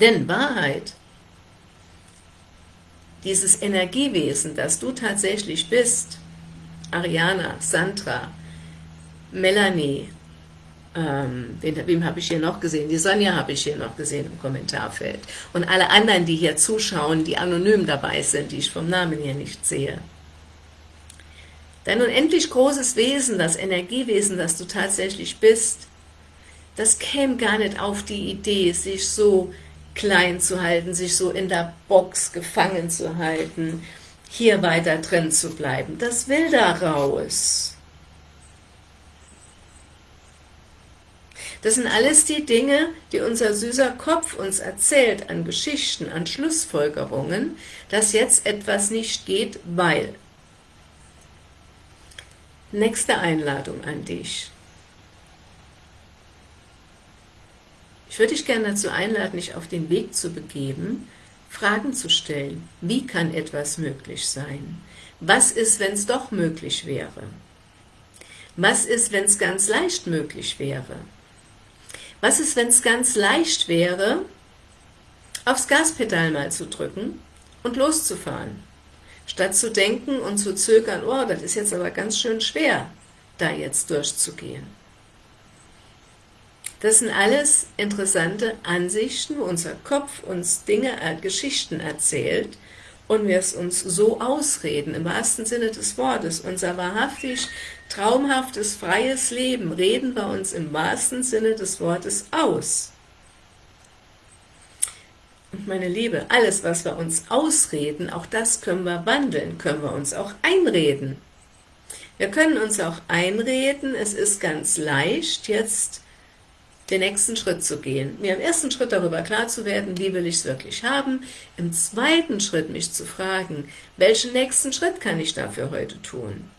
Denn Wahrheit dieses Energiewesen, das du tatsächlich bist, Ariana, Sandra, Melanie, ähm, wen, wem habe ich hier noch gesehen? Die Sonja habe ich hier noch gesehen im Kommentarfeld. Und alle anderen, die hier zuschauen, die anonym dabei sind, die ich vom Namen hier nicht sehe. Dein unendlich großes Wesen, das Energiewesen, das du tatsächlich bist, das käme gar nicht auf die Idee, sich so klein zu halten, sich so in der Box gefangen zu halten, hier weiter drin zu bleiben. Das will da raus. Das sind alles die Dinge, die unser süßer Kopf uns erzählt an Geschichten, an Schlussfolgerungen, dass jetzt etwas nicht geht, weil. Nächste Einladung an dich. Ich würde dich gerne dazu einladen, dich auf den Weg zu begeben, Fragen zu stellen. Wie kann etwas möglich sein? Was ist, wenn es doch möglich wäre? Was ist, wenn es ganz leicht möglich wäre? Was ist, wenn es ganz leicht wäre, aufs Gaspedal mal zu drücken und loszufahren? Statt zu denken und zu zögern, oh, das ist jetzt aber ganz schön schwer, da jetzt durchzugehen. Das sind alles interessante Ansichten, wo unser Kopf uns Dinge, äh, Geschichten erzählt und wir es uns so ausreden, im wahrsten Sinne des Wortes, unser wahrhaftig traumhaftes, freies Leben reden wir uns im wahrsten Sinne des Wortes aus. Und meine Liebe, alles, was wir uns ausreden, auch das können wir wandeln, können wir uns auch einreden. Wir können uns auch einreden, es ist ganz leicht, jetzt den nächsten Schritt zu gehen, mir im ersten Schritt darüber klar zu werden, wie will ich es wirklich haben, im zweiten Schritt mich zu fragen, welchen nächsten Schritt kann ich dafür heute tun?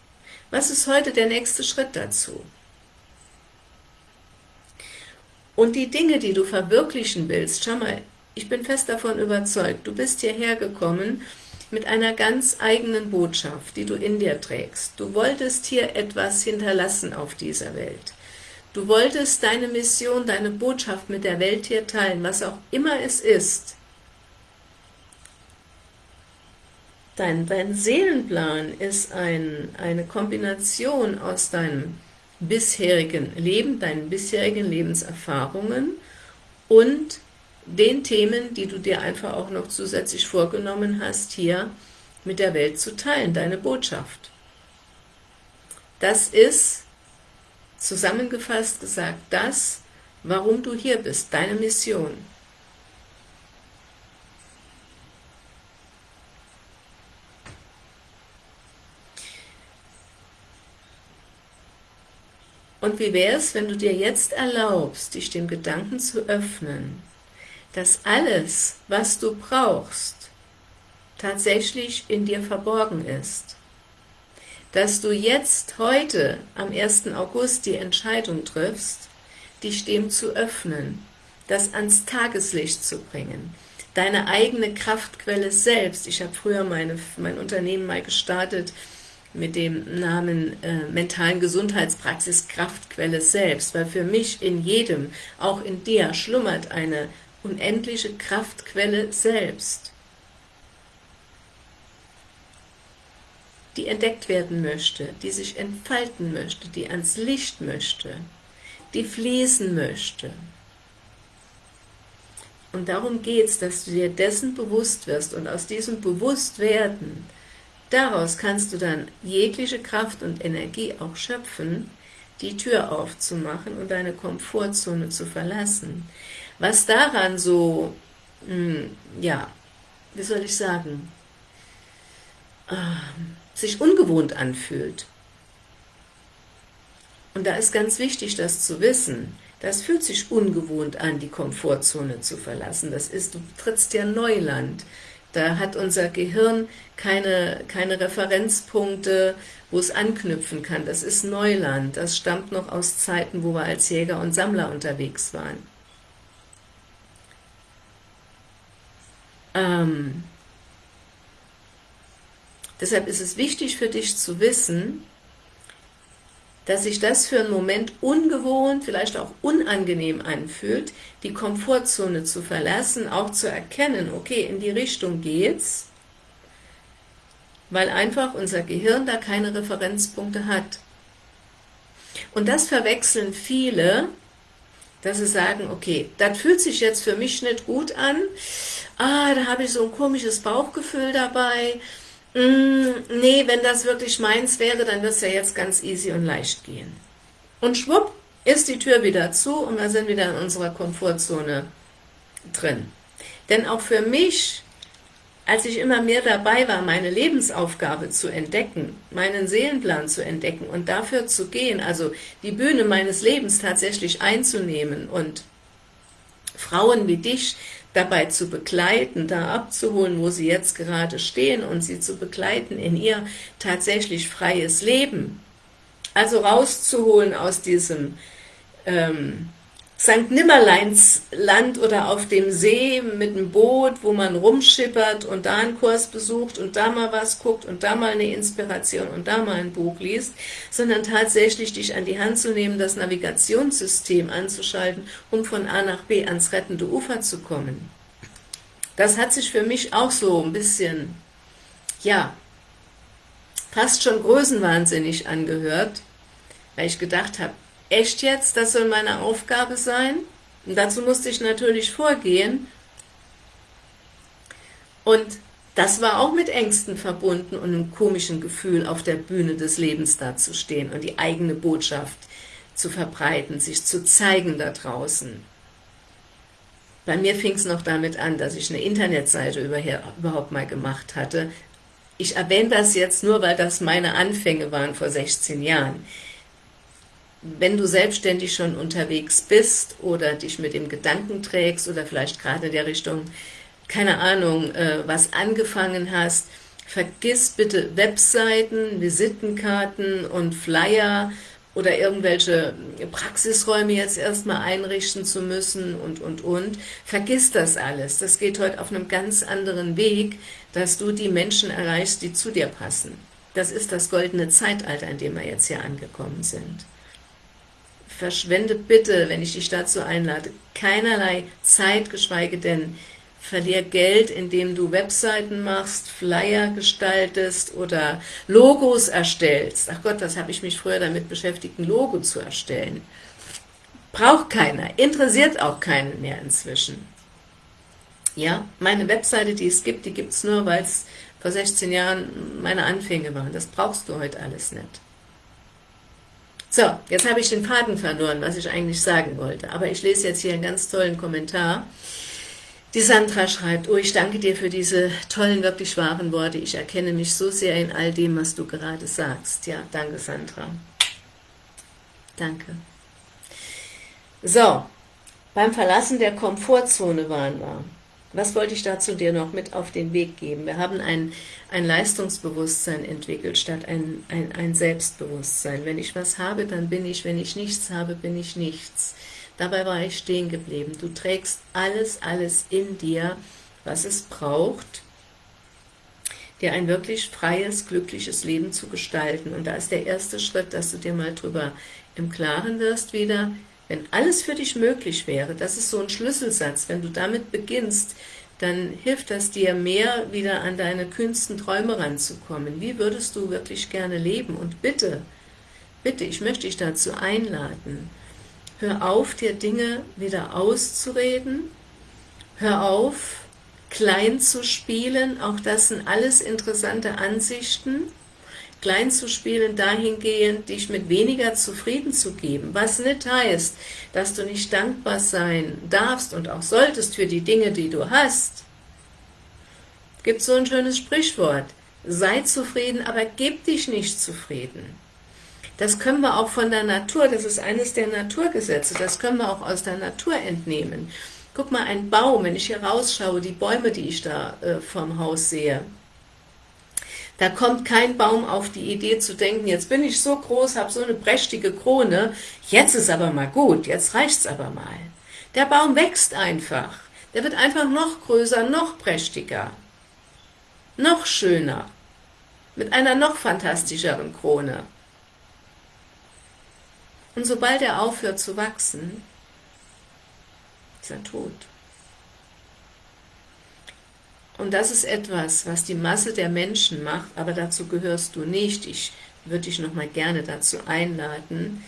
Was ist heute der nächste Schritt dazu? Und die Dinge, die du verwirklichen willst, schau mal, ich bin fest davon überzeugt, du bist hierher gekommen mit einer ganz eigenen Botschaft, die du in dir trägst. Du wolltest hier etwas hinterlassen auf dieser Welt. Du wolltest deine Mission, deine Botschaft mit der Welt hier teilen, was auch immer es ist. Dein, dein Seelenplan ist ein, eine Kombination aus deinem bisherigen Leben, deinen bisherigen Lebenserfahrungen und den Themen, die du dir einfach auch noch zusätzlich vorgenommen hast, hier mit der Welt zu teilen, deine Botschaft. Das ist, zusammengefasst gesagt, das, warum du hier bist, deine Mission. Und wie wäre es, wenn du dir jetzt erlaubst, dich dem Gedanken zu öffnen, dass alles, was du brauchst, tatsächlich in dir verborgen ist. Dass du jetzt, heute, am 1. August, die Entscheidung triffst, dich dem zu öffnen, das ans Tageslicht zu bringen, deine eigene Kraftquelle selbst. Ich habe früher meine, mein Unternehmen mal gestartet, mit dem Namen äh, mentalen Gesundheitspraxis Kraftquelle selbst, weil für mich in jedem, auch in dir, schlummert eine unendliche Kraftquelle selbst, die entdeckt werden möchte, die sich entfalten möchte, die ans Licht möchte, die fließen möchte. Und darum geht es, dass du dir dessen bewusst wirst und aus diesem Bewusstwerden Daraus kannst du dann jegliche Kraft und Energie auch schöpfen, die Tür aufzumachen und deine Komfortzone zu verlassen. Was daran so, hm, ja, wie soll ich sagen, äh, sich ungewohnt anfühlt. Und da ist ganz wichtig, das zu wissen. Das fühlt sich ungewohnt an, die Komfortzone zu verlassen. Das ist, du trittst ja Neuland. Da hat unser Gehirn keine, keine Referenzpunkte, wo es anknüpfen kann. Das ist Neuland. Das stammt noch aus Zeiten, wo wir als Jäger und Sammler unterwegs waren. Ähm, deshalb ist es wichtig für dich zu wissen, dass sich das für einen Moment ungewohnt, vielleicht auch unangenehm anfühlt, die Komfortzone zu verlassen, auch zu erkennen, okay, in die Richtung geht's, weil einfach unser Gehirn da keine Referenzpunkte hat. Und das verwechseln viele, dass sie sagen, okay, das fühlt sich jetzt für mich nicht gut an, ah, da habe ich so ein komisches Bauchgefühl dabei, Mm, nee, wenn das wirklich meins wäre, dann wird es ja jetzt ganz easy und leicht gehen. Und schwupp, ist die Tür wieder zu und wir sind wieder in unserer Komfortzone drin. Denn auch für mich, als ich immer mehr dabei war, meine Lebensaufgabe zu entdecken, meinen Seelenplan zu entdecken und dafür zu gehen, also die Bühne meines Lebens tatsächlich einzunehmen und Frauen wie dich dabei zu begleiten, da abzuholen, wo sie jetzt gerade stehen und sie zu begleiten in ihr tatsächlich freies Leben. Also rauszuholen aus diesem ähm, St. Nimmerleins Land oder auf dem See mit einem Boot, wo man rumschippert und da einen Kurs besucht und da mal was guckt und da mal eine Inspiration und da mal ein Buch liest, sondern tatsächlich dich an die Hand zu nehmen, das Navigationssystem anzuschalten, um von A nach B ans rettende Ufer zu kommen. Das hat sich für mich auch so ein bisschen, ja, fast schon größenwahnsinnig angehört, weil ich gedacht habe, echt jetzt, das soll meine Aufgabe sein? Und dazu musste ich natürlich vorgehen. Und das war auch mit Ängsten verbunden und einem komischen Gefühl, auf der Bühne des Lebens dazustehen und die eigene Botschaft zu verbreiten, sich zu zeigen da draußen. Bei mir fing es noch damit an, dass ich eine Internetseite überhaupt mal gemacht hatte. Ich erwähne das jetzt nur, weil das meine Anfänge waren vor 16 Jahren wenn du selbstständig schon unterwegs bist oder dich mit dem Gedanken trägst oder vielleicht gerade in der Richtung, keine Ahnung, äh, was angefangen hast, vergiss bitte Webseiten, Visitenkarten und Flyer oder irgendwelche Praxisräume jetzt erstmal einrichten zu müssen und, und, und. Vergiss das alles. Das geht heute auf einem ganz anderen Weg, dass du die Menschen erreichst, die zu dir passen. Das ist das goldene Zeitalter, in dem wir jetzt hier angekommen sind verschwende bitte, wenn ich dich dazu einlade, keinerlei Zeit, geschweige denn verlier Geld, indem du Webseiten machst, Flyer gestaltest oder Logos erstellst. Ach Gott, das habe ich mich früher damit beschäftigt, ein Logo zu erstellen. Braucht keiner, interessiert auch keinen mehr inzwischen. Ja, meine Webseite, die es gibt, die gibt es nur, weil es vor 16 Jahren meine Anfänge waren. Das brauchst du heute alles nicht. So, jetzt habe ich den Faden verloren, was ich eigentlich sagen wollte. Aber ich lese jetzt hier einen ganz tollen Kommentar. Die Sandra schreibt, oh, ich danke dir für diese tollen, wirklich wahren Worte. Ich erkenne mich so sehr in all dem, was du gerade sagst. Ja, danke Sandra. Danke. So, beim Verlassen der Komfortzone waren wir. Was wollte ich dazu dir noch mit auf den Weg geben? Wir haben ein, ein Leistungsbewusstsein entwickelt, statt ein, ein, ein Selbstbewusstsein. Wenn ich was habe, dann bin ich, wenn ich nichts habe, bin ich nichts. Dabei war ich stehen geblieben. Du trägst alles, alles in dir, was es braucht, dir ein wirklich freies, glückliches Leben zu gestalten. Und da ist der erste Schritt, dass du dir mal drüber im Klaren wirst wieder, wenn alles für dich möglich wäre, das ist so ein Schlüsselsatz, wenn du damit beginnst, dann hilft das dir mehr, wieder an deine kühnsten Träume ranzukommen. Wie würdest du wirklich gerne leben? Und bitte, bitte, ich möchte dich dazu einladen, Hör auf, dir Dinge wieder auszureden. Hör auf, klein zu spielen. Auch das sind alles interessante Ansichten. Klein zu spielen dahingehend, dich mit weniger zufrieden zu geben. Was nicht heißt, dass du nicht dankbar sein darfst und auch solltest für die Dinge, die du hast. Gibt so ein schönes Sprichwort. Sei zufrieden, aber gib dich nicht zufrieden. Das können wir auch von der Natur, das ist eines der Naturgesetze, das können wir auch aus der Natur entnehmen. Guck mal, ein Baum, wenn ich hier rausschaue, die Bäume, die ich da äh, vom Haus sehe, da kommt kein Baum auf die Idee zu denken, jetzt bin ich so groß, habe so eine prächtige Krone, jetzt ist aber mal gut, jetzt reicht's aber mal. Der Baum wächst einfach, der wird einfach noch größer, noch prächtiger, noch schöner, mit einer noch fantastischeren Krone. Und sobald er aufhört zu wachsen, ist er tot. Und das ist etwas, was die Masse der Menschen macht, aber dazu gehörst du nicht. Ich würde dich nochmal gerne dazu einladen,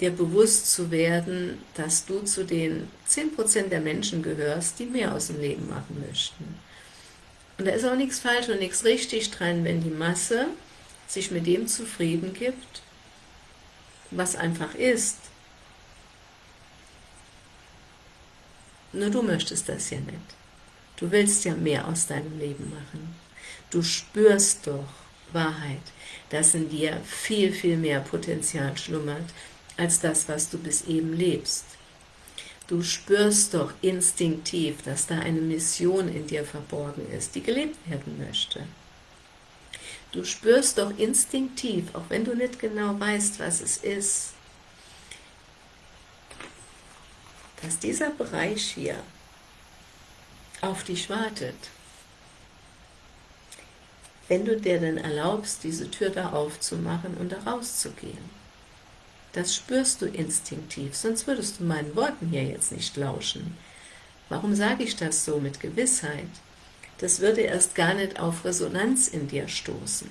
dir bewusst zu werden, dass du zu den 10% der Menschen gehörst, die mehr aus dem Leben machen möchten. Und da ist auch nichts falsch und nichts richtig dran, wenn die Masse sich mit dem zufrieden gibt, was einfach ist. Nur du möchtest das ja nicht. Du willst ja mehr aus deinem Leben machen. Du spürst doch Wahrheit, dass in dir viel, viel mehr Potenzial schlummert, als das, was du bis eben lebst. Du spürst doch instinktiv, dass da eine Mission in dir verborgen ist, die gelebt werden möchte. Du spürst doch instinktiv, auch wenn du nicht genau weißt, was es ist, dass dieser Bereich hier auf dich wartet. Wenn du dir denn erlaubst, diese Tür da aufzumachen und da rauszugehen. Das spürst du instinktiv, sonst würdest du meinen Worten hier jetzt nicht lauschen. Warum sage ich das so mit Gewissheit? das würde erst gar nicht auf Resonanz in dir stoßen.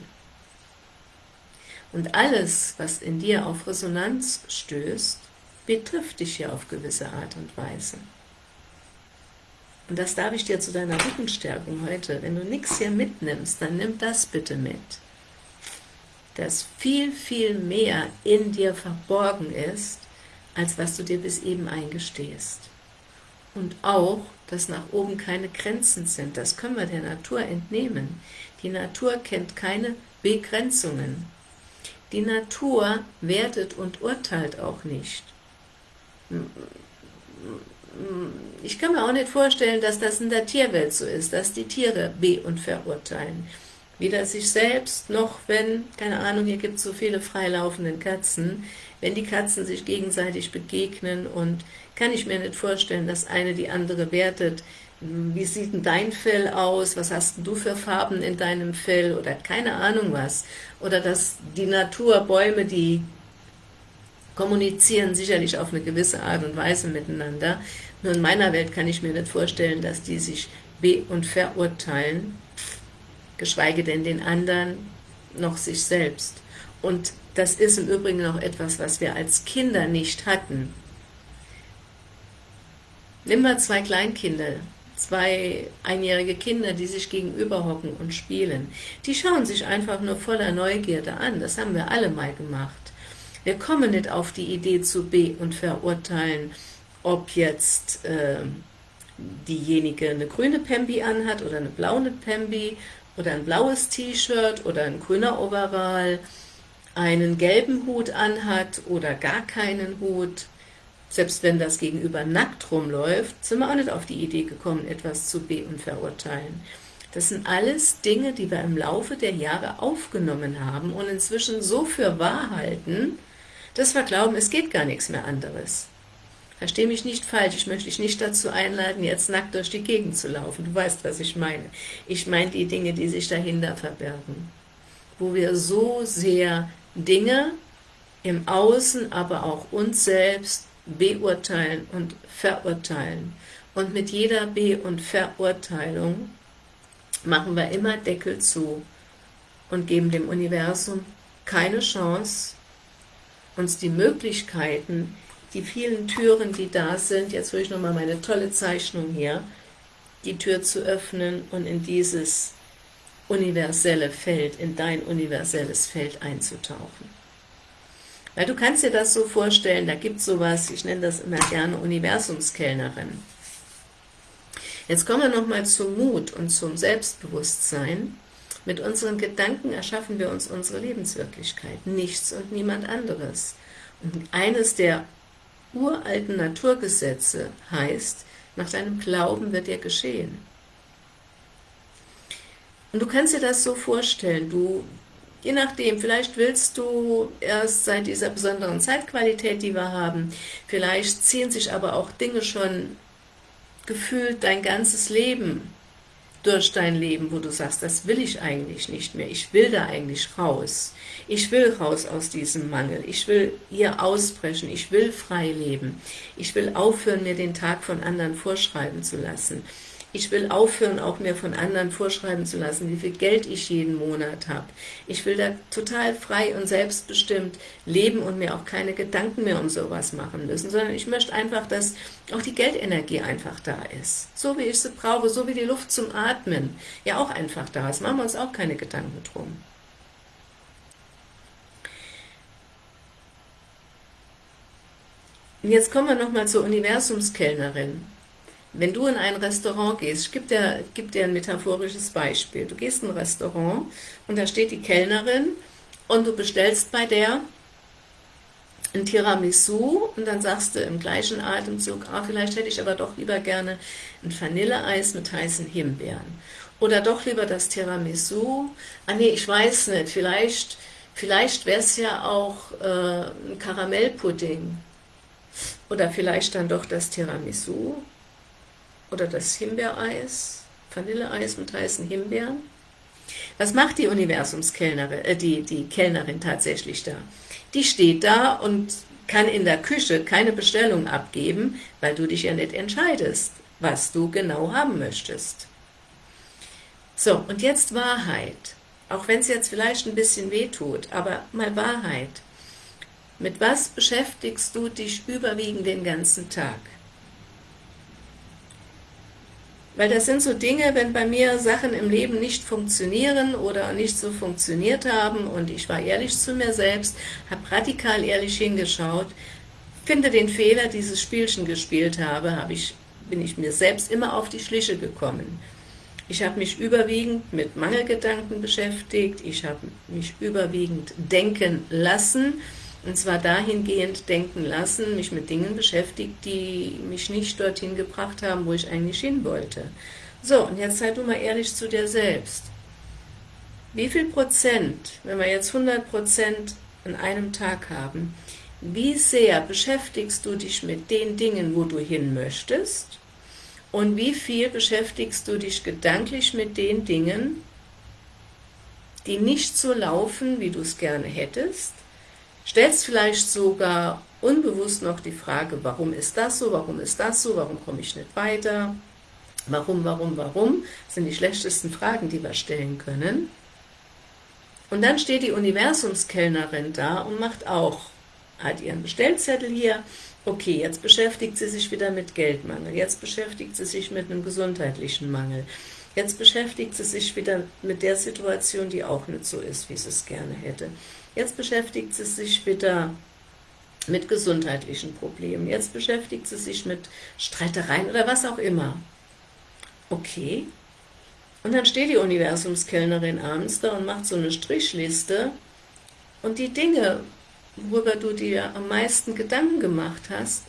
Und alles, was in dir auf Resonanz stößt, betrifft dich ja auf gewisse Art und Weise. Und das darf ich dir zu deiner Rückenstärkung heute, wenn du nichts hier mitnimmst, dann nimm das bitte mit. Dass viel, viel mehr in dir verborgen ist, als was du dir bis eben eingestehst. Und auch, dass nach oben keine Grenzen sind. Das können wir der Natur entnehmen. Die Natur kennt keine Begrenzungen. Die Natur wertet und urteilt auch nicht. Ich kann mir auch nicht vorstellen, dass das in der Tierwelt so ist, dass die Tiere be- und verurteilen. Weder sich selbst, noch wenn, keine Ahnung, hier gibt es so viele freilaufende Katzen, wenn die Katzen sich gegenseitig begegnen und kann ich mir nicht vorstellen, dass eine die andere wertet, wie sieht denn dein Fell aus, was hast du für Farben in deinem Fell oder keine Ahnung was. Oder dass die Natur, Bäume, die kommunizieren sicherlich auf eine gewisse Art und Weise miteinander. Nur in meiner Welt kann ich mir nicht vorstellen, dass die sich be- und verurteilen, geschweige denn den anderen noch sich selbst. Und das ist im Übrigen noch etwas, was wir als Kinder nicht hatten. Nimm mal zwei Kleinkinder, zwei einjährige Kinder, die sich gegenüber hocken und spielen. Die schauen sich einfach nur voller Neugierde an, das haben wir alle mal gemacht. Wir kommen nicht auf die Idee zu be- und verurteilen, ob jetzt äh, diejenige eine grüne Pembi anhat oder eine blaue Pembi oder ein blaues T-Shirt oder ein grüner Overall, einen gelben Hut anhat oder gar keinen Hut, selbst wenn das Gegenüber nackt rumläuft, sind wir auch nicht auf die Idee gekommen, etwas zu be- und verurteilen. Das sind alles Dinge, die wir im Laufe der Jahre aufgenommen haben und inzwischen so für wahr halten, dass wir glauben, es geht gar nichts mehr anderes. Versteh mich nicht falsch, ich möchte dich nicht dazu einladen, jetzt nackt durch die Gegend zu laufen. Du weißt, was ich meine. Ich meine die Dinge, die sich dahinter verbergen. Wo wir so sehr Dinge im Außen, aber auch uns selbst beurteilen und verurteilen. Und mit jeder Be- und Verurteilung machen wir immer Deckel zu und geben dem Universum keine Chance, uns die Möglichkeiten, die vielen Türen, die da sind, jetzt hole ich nochmal meine tolle Zeichnung hier, die Tür zu öffnen und in dieses universelle Feld, in dein universelles Feld einzutauchen. Weil du kannst dir das so vorstellen, da gibt es sowas, ich nenne das immer gerne Universumskellnerin. Jetzt kommen wir nochmal zum Mut und zum Selbstbewusstsein. Mit unseren Gedanken erschaffen wir uns unsere Lebenswirklichkeit, nichts und niemand anderes. Und eines der uralten Naturgesetze heißt, nach deinem Glauben wird dir geschehen. Und du kannst dir das so vorstellen, du Je nachdem, vielleicht willst du erst seit dieser besonderen Zeitqualität, die wir haben, vielleicht ziehen sich aber auch Dinge schon gefühlt dein ganzes Leben durch dein Leben, wo du sagst, das will ich eigentlich nicht mehr, ich will da eigentlich raus, ich will raus aus diesem Mangel, ich will hier ausbrechen, ich will frei leben, ich will aufhören, mir den Tag von anderen vorschreiben zu lassen, ich will aufhören, auch mir von anderen vorschreiben zu lassen, wie viel Geld ich jeden Monat habe. Ich will da total frei und selbstbestimmt leben und mir auch keine Gedanken mehr um sowas machen müssen, sondern ich möchte einfach, dass auch die Geldenergie einfach da ist. So wie ich sie brauche, so wie die Luft zum Atmen ja auch einfach da ist. Machen wir uns auch keine Gedanken drum. Und jetzt kommen wir nochmal zur Universumskellnerin. Wenn du in ein Restaurant gehst, ich gebe dir, geb dir ein metaphorisches Beispiel. Du gehst in ein Restaurant und da steht die Kellnerin und du bestellst bei der ein Tiramisu und dann sagst du im gleichen Atemzug, ah, vielleicht hätte ich aber doch lieber gerne ein Vanilleeis mit heißen Himbeeren. Oder doch lieber das Tiramisu. Ah nee, ich weiß nicht, vielleicht, vielleicht wäre es ja auch äh, ein Karamellpudding. Oder vielleicht dann doch das Tiramisu oder das Himbeereis, Vanilleeis mit heißen Himbeeren. Was macht die Universumskellnerin, äh, die, die Kellnerin tatsächlich da? Die steht da und kann in der Küche keine Bestellung abgeben, weil du dich ja nicht entscheidest, was du genau haben möchtest. So, und jetzt Wahrheit. Auch wenn es jetzt vielleicht ein bisschen weh tut, aber mal Wahrheit. Mit was beschäftigst du dich überwiegend den ganzen Tag? Weil das sind so Dinge, wenn bei mir Sachen im Leben nicht funktionieren oder nicht so funktioniert haben und ich war ehrlich zu mir selbst, habe radikal ehrlich hingeschaut, finde den Fehler, dieses Spielchen gespielt habe, habe ich, bin ich mir selbst immer auf die Schliche gekommen. Ich habe mich überwiegend mit Mangelgedanken beschäftigt, ich habe mich überwiegend denken lassen, und zwar dahingehend denken lassen, mich mit Dingen beschäftigt, die mich nicht dorthin gebracht haben, wo ich eigentlich hin wollte. So, und jetzt sei du mal ehrlich zu dir selbst. Wie viel Prozent, wenn wir jetzt 100 Prozent an einem Tag haben, wie sehr beschäftigst du dich mit den Dingen, wo du hin möchtest? Und wie viel beschäftigst du dich gedanklich mit den Dingen, die nicht so laufen, wie du es gerne hättest? Stellst vielleicht sogar unbewusst noch die Frage, warum ist das so, warum ist das so, warum komme ich nicht weiter, warum, warum, warum, sind die schlechtesten Fragen, die wir stellen können. Und dann steht die Universumskellnerin da und macht auch, hat ihren Bestellzettel hier, okay, jetzt beschäftigt sie sich wieder mit Geldmangel, jetzt beschäftigt sie sich mit einem gesundheitlichen Mangel, jetzt beschäftigt sie sich wieder mit der Situation, die auch nicht so ist, wie sie es gerne hätte. Jetzt beschäftigt sie sich wieder mit gesundheitlichen Problemen, jetzt beschäftigt sie sich mit Streitereien oder was auch immer. Okay, und dann steht die Universumskellnerin abends da und macht so eine Strichliste und die Dinge, worüber du dir am meisten Gedanken gemacht hast,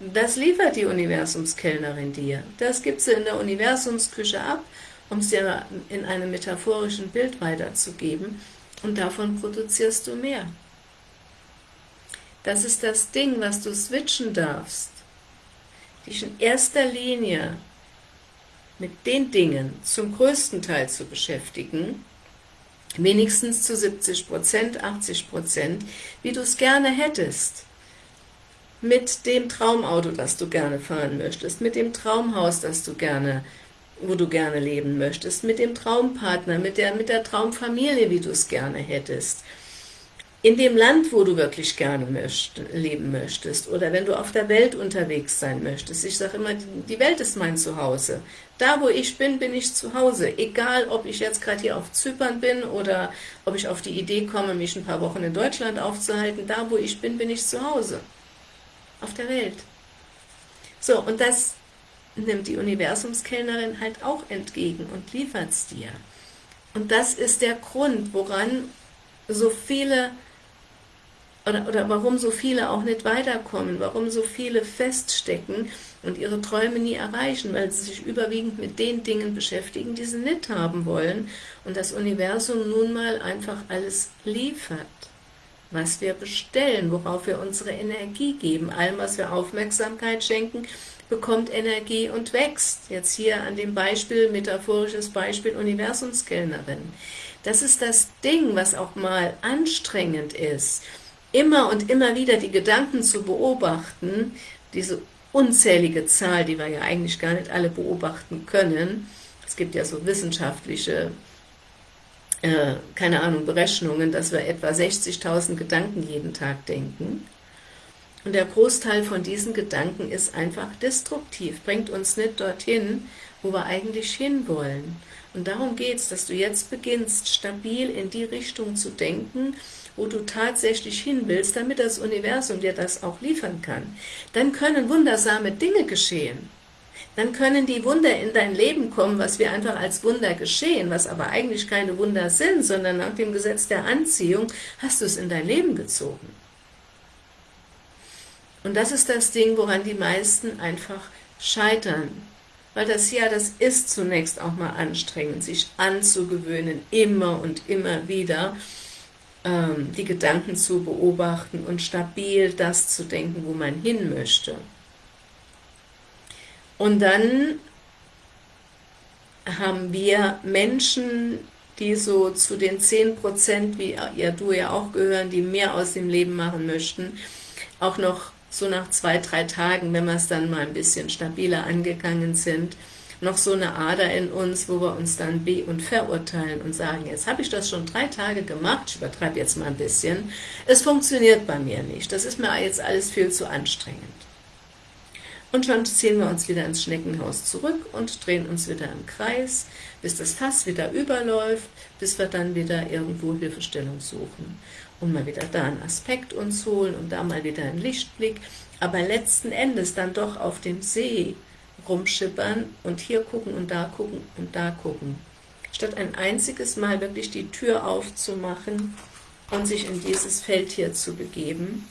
das liefert die Universumskellnerin dir. Das gibt sie in der Universumsküche ab, um es dir in einem metaphorischen Bild weiterzugeben und davon produzierst du mehr. Das ist das Ding, was du switchen darfst. Dich in erster Linie mit den Dingen zum größten Teil zu beschäftigen, wenigstens zu 70% 80% wie du es gerne hättest. Mit dem Traumauto, das du gerne fahren möchtest, mit dem Traumhaus, das du gerne, wo du gerne leben möchtest, mit dem Traumpartner, mit der, mit der Traumfamilie, wie du es gerne hättest, in dem Land, wo du wirklich gerne möcht, leben möchtest, oder wenn du auf der Welt unterwegs sein möchtest. Ich sage immer, die Welt ist mein Zuhause. Da, wo ich bin, bin ich zu Hause. Egal, ob ich jetzt gerade hier auf Zypern bin oder ob ich auf die Idee komme, mich ein paar Wochen in Deutschland aufzuhalten. Da, wo ich bin, bin ich zu Hause. Auf der Welt. So, und das nimmt die Universumskellnerin halt auch entgegen und liefert es dir. Und das ist der Grund, woran so viele oder, oder warum so viele auch nicht weiterkommen, warum so viele feststecken und ihre Träume nie erreichen, weil sie sich überwiegend mit den Dingen beschäftigen, die sie nicht haben wollen und das Universum nun mal einfach alles liefert, was wir bestellen, worauf wir unsere Energie geben, allem, was wir Aufmerksamkeit schenken, bekommt Energie und wächst. Jetzt hier an dem Beispiel, metaphorisches Beispiel Universumskellnerin. Das ist das Ding, was auch mal anstrengend ist, immer und immer wieder die Gedanken zu beobachten, diese unzählige Zahl, die wir ja eigentlich gar nicht alle beobachten können. Es gibt ja so wissenschaftliche, äh, keine Ahnung, Berechnungen, dass wir etwa 60.000 Gedanken jeden Tag denken. Und der Großteil von diesen Gedanken ist einfach destruktiv, bringt uns nicht dorthin, wo wir eigentlich hinwollen. Und darum geht es, dass du jetzt beginnst, stabil in die Richtung zu denken, wo du tatsächlich hin willst, damit das Universum dir das auch liefern kann. Dann können wundersame Dinge geschehen. Dann können die Wunder in dein Leben kommen, was wir einfach als Wunder geschehen, was aber eigentlich keine Wunder sind, sondern nach dem Gesetz der Anziehung hast du es in dein Leben gezogen. Und das ist das Ding, woran die meisten einfach scheitern weil das ja, das ist zunächst auch mal anstrengend, sich anzugewöhnen, immer und immer wieder ähm, die Gedanken zu beobachten und stabil das zu denken, wo man hin möchte. Und dann haben wir Menschen, die so zu den 10%, wie ja du ja auch gehören, die mehr aus dem Leben machen möchten, auch noch so nach zwei, drei Tagen, wenn wir es dann mal ein bisschen stabiler angegangen sind, noch so eine Ader in uns, wo wir uns dann be- und verurteilen und sagen, jetzt habe ich das schon drei Tage gemacht, ich übertreibe jetzt mal ein bisschen, es funktioniert bei mir nicht, das ist mir jetzt alles viel zu anstrengend. Und schon ziehen wir uns wieder ins Schneckenhaus zurück und drehen uns wieder im Kreis, bis das Fass wieder überläuft, bis wir dann wieder irgendwo Hilfestellung suchen und mal wieder da einen Aspekt uns holen und da mal wieder einen Lichtblick, aber letzten Endes dann doch auf dem See rumschippern und hier gucken und da gucken und da gucken. Statt ein einziges Mal wirklich die Tür aufzumachen und sich in dieses Feld hier zu begeben.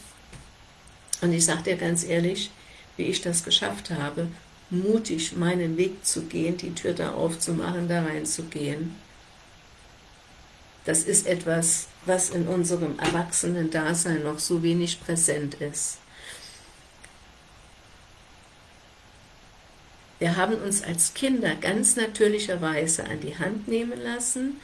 Und ich sage dir ganz ehrlich, wie ich das geschafft habe, mutig meinen Weg zu gehen, die Tür da aufzumachen, da reinzugehen. Das ist etwas, was in unserem Erwachsenen-Dasein noch so wenig präsent ist. Wir haben uns als Kinder ganz natürlicherweise an die Hand nehmen lassen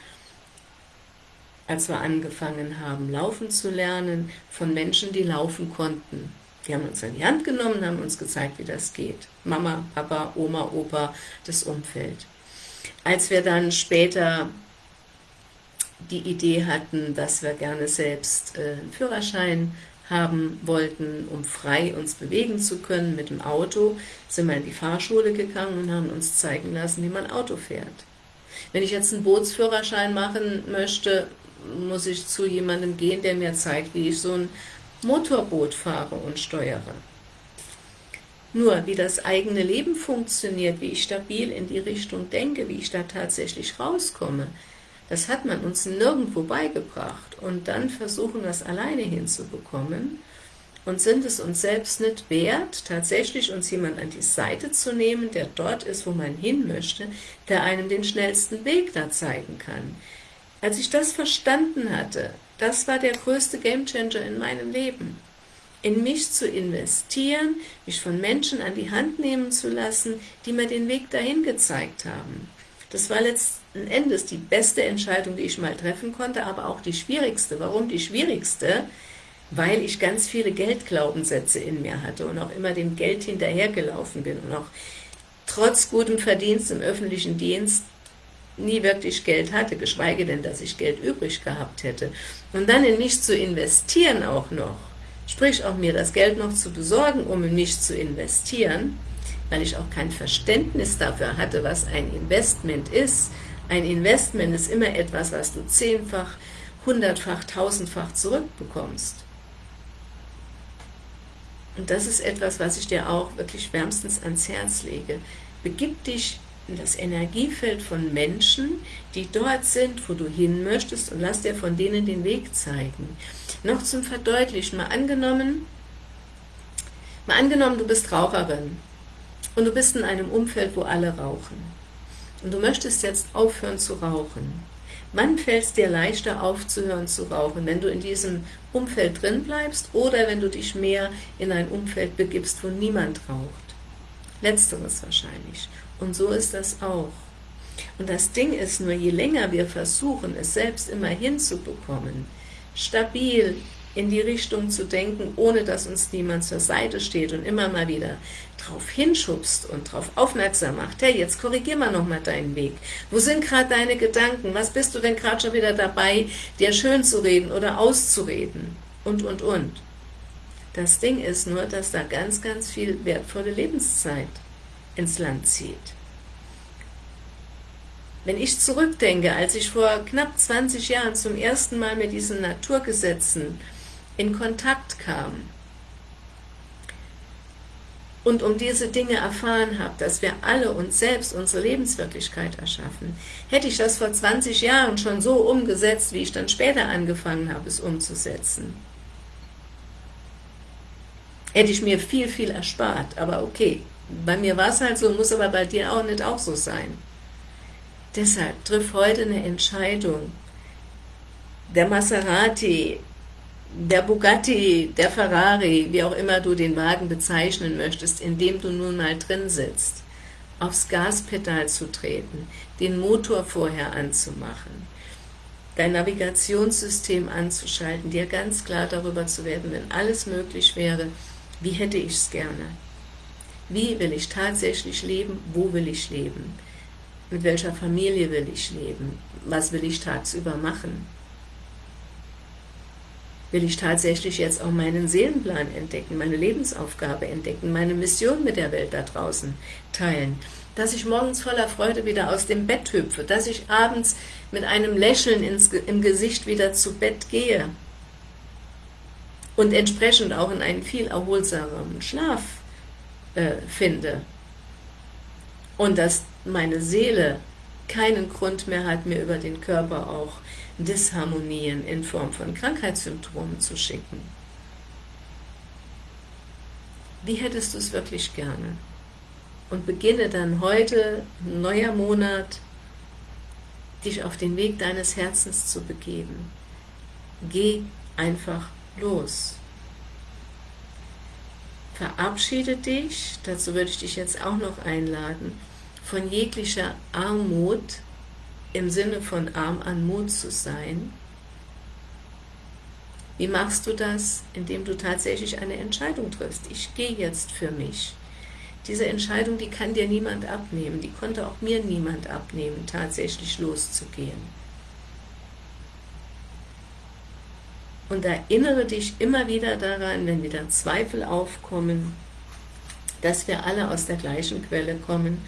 als wir angefangen haben, laufen zu lernen, von Menschen, die laufen konnten. Die haben uns in die Hand genommen, haben uns gezeigt, wie das geht. Mama, Papa, Oma, Opa, das Umfeld. Als wir dann später die Idee hatten, dass wir gerne selbst äh, einen Führerschein haben wollten, um frei uns bewegen zu können mit dem Auto, sind wir in die Fahrschule gegangen und haben uns zeigen lassen, wie man Auto fährt. Wenn ich jetzt einen Bootsführerschein machen möchte, muss ich zu jemandem gehen, der mir zeigt, wie ich so ein Motorboot fahre und steuere. Nur, wie das eigene Leben funktioniert, wie ich stabil in die Richtung denke, wie ich da tatsächlich rauskomme, das hat man uns nirgendwo beigebracht. Und dann versuchen wir es alleine hinzubekommen und sind es uns selbst nicht wert, tatsächlich uns jemand an die Seite zu nehmen, der dort ist, wo man hin möchte, der einem den schnellsten Weg da zeigen kann. Als ich das verstanden hatte, das war der größte Gamechanger in meinem Leben. In mich zu investieren, mich von Menschen an die Hand nehmen zu lassen, die mir den Weg dahin gezeigt haben. Das war Endes die beste Entscheidung, die ich mal treffen konnte, aber auch die schwierigste. Warum die schwierigste? Weil ich ganz viele Geldglaubenssätze in mir hatte und auch immer dem Geld hinterhergelaufen bin und auch trotz gutem Verdienst im öffentlichen Dienst nie wirklich Geld hatte, geschweige denn, dass ich Geld übrig gehabt hätte. Und dann in mich zu investieren auch noch, sprich auch mir das Geld noch zu besorgen, um in mich zu investieren, weil ich auch kein Verständnis dafür hatte, was ein Investment ist. Ein Investment ist immer etwas, was du zehnfach, hundertfach, tausendfach zurückbekommst. Und das ist etwas, was ich dir auch wirklich wärmstens ans Herz lege. Begib dich das Energiefeld von Menschen, die dort sind, wo du hin möchtest und lass dir von denen den Weg zeigen. Noch zum Verdeutlichen, mal angenommen, mal angenommen, du bist Raucherin und du bist in einem Umfeld, wo alle rauchen und du möchtest jetzt aufhören zu rauchen. Wann fällt es dir leichter aufzuhören zu rauchen, wenn du in diesem Umfeld drin bleibst oder wenn du dich mehr in ein Umfeld begibst, wo niemand raucht? Letzteres wahrscheinlich. Und so ist das auch. Und das Ding ist nur, je länger wir versuchen, es selbst immer hinzubekommen, stabil in die Richtung zu denken, ohne dass uns niemand zur Seite steht und immer mal wieder drauf hinschubst und darauf aufmerksam macht, hey, jetzt korrigier mal nochmal deinen Weg. Wo sind gerade deine Gedanken? Was bist du denn gerade schon wieder dabei, dir schön zu reden oder auszureden? Und, und, und. Das Ding ist nur, dass da ganz, ganz viel wertvolle Lebenszeit ins Land zieht. Wenn ich zurückdenke, als ich vor knapp 20 Jahren zum ersten Mal mit diesen Naturgesetzen in Kontakt kam und um diese Dinge erfahren habe, dass wir alle uns selbst unsere Lebenswirklichkeit erschaffen, hätte ich das vor 20 Jahren schon so umgesetzt, wie ich dann später angefangen habe, es umzusetzen. Hätte ich mir viel, viel erspart, aber okay, bei mir war es halt so, muss aber bei dir auch nicht auch so sein. Deshalb triff heute eine Entscheidung. Der Maserati, der Bugatti, der Ferrari, wie auch immer du den Wagen bezeichnen möchtest, in dem du nun mal drin sitzt, aufs Gaspedal zu treten, den Motor vorher anzumachen, dein Navigationssystem anzuschalten, dir ganz klar darüber zu werden, wenn alles möglich wäre, wie hätte ich es gerne? Wie will ich tatsächlich leben? Wo will ich leben? Mit welcher Familie will ich leben? Was will ich tagsüber machen? Will ich tatsächlich jetzt auch meinen Seelenplan entdecken, meine Lebensaufgabe entdecken, meine Mission mit der Welt da draußen teilen? Dass ich morgens voller Freude wieder aus dem Bett hüpfe, dass ich abends mit einem Lächeln ins, im Gesicht wieder zu Bett gehe und entsprechend auch in einen viel erholsameren Schlaf äh, finde und dass meine Seele keinen Grund mehr hat, mir über den Körper auch Disharmonien in Form von Krankheitssymptomen zu schicken. Wie hättest du es wirklich gerne? Und beginne dann heute, neuer Monat, dich auf den Weg deines Herzens zu begeben. Geh einfach los. Verabschiede dich, dazu würde ich dich jetzt auch noch einladen, von jeglicher Armut, im Sinne von arm an Mut zu sein, Wie machst du das? Indem du tatsächlich eine Entscheidung triffst. Ich gehe jetzt für mich. Diese Entscheidung, die kann dir niemand abnehmen, die konnte auch mir niemand abnehmen, tatsächlich loszugehen. Und erinnere dich immer wieder daran, wenn wieder Zweifel aufkommen, dass wir alle aus der gleichen Quelle kommen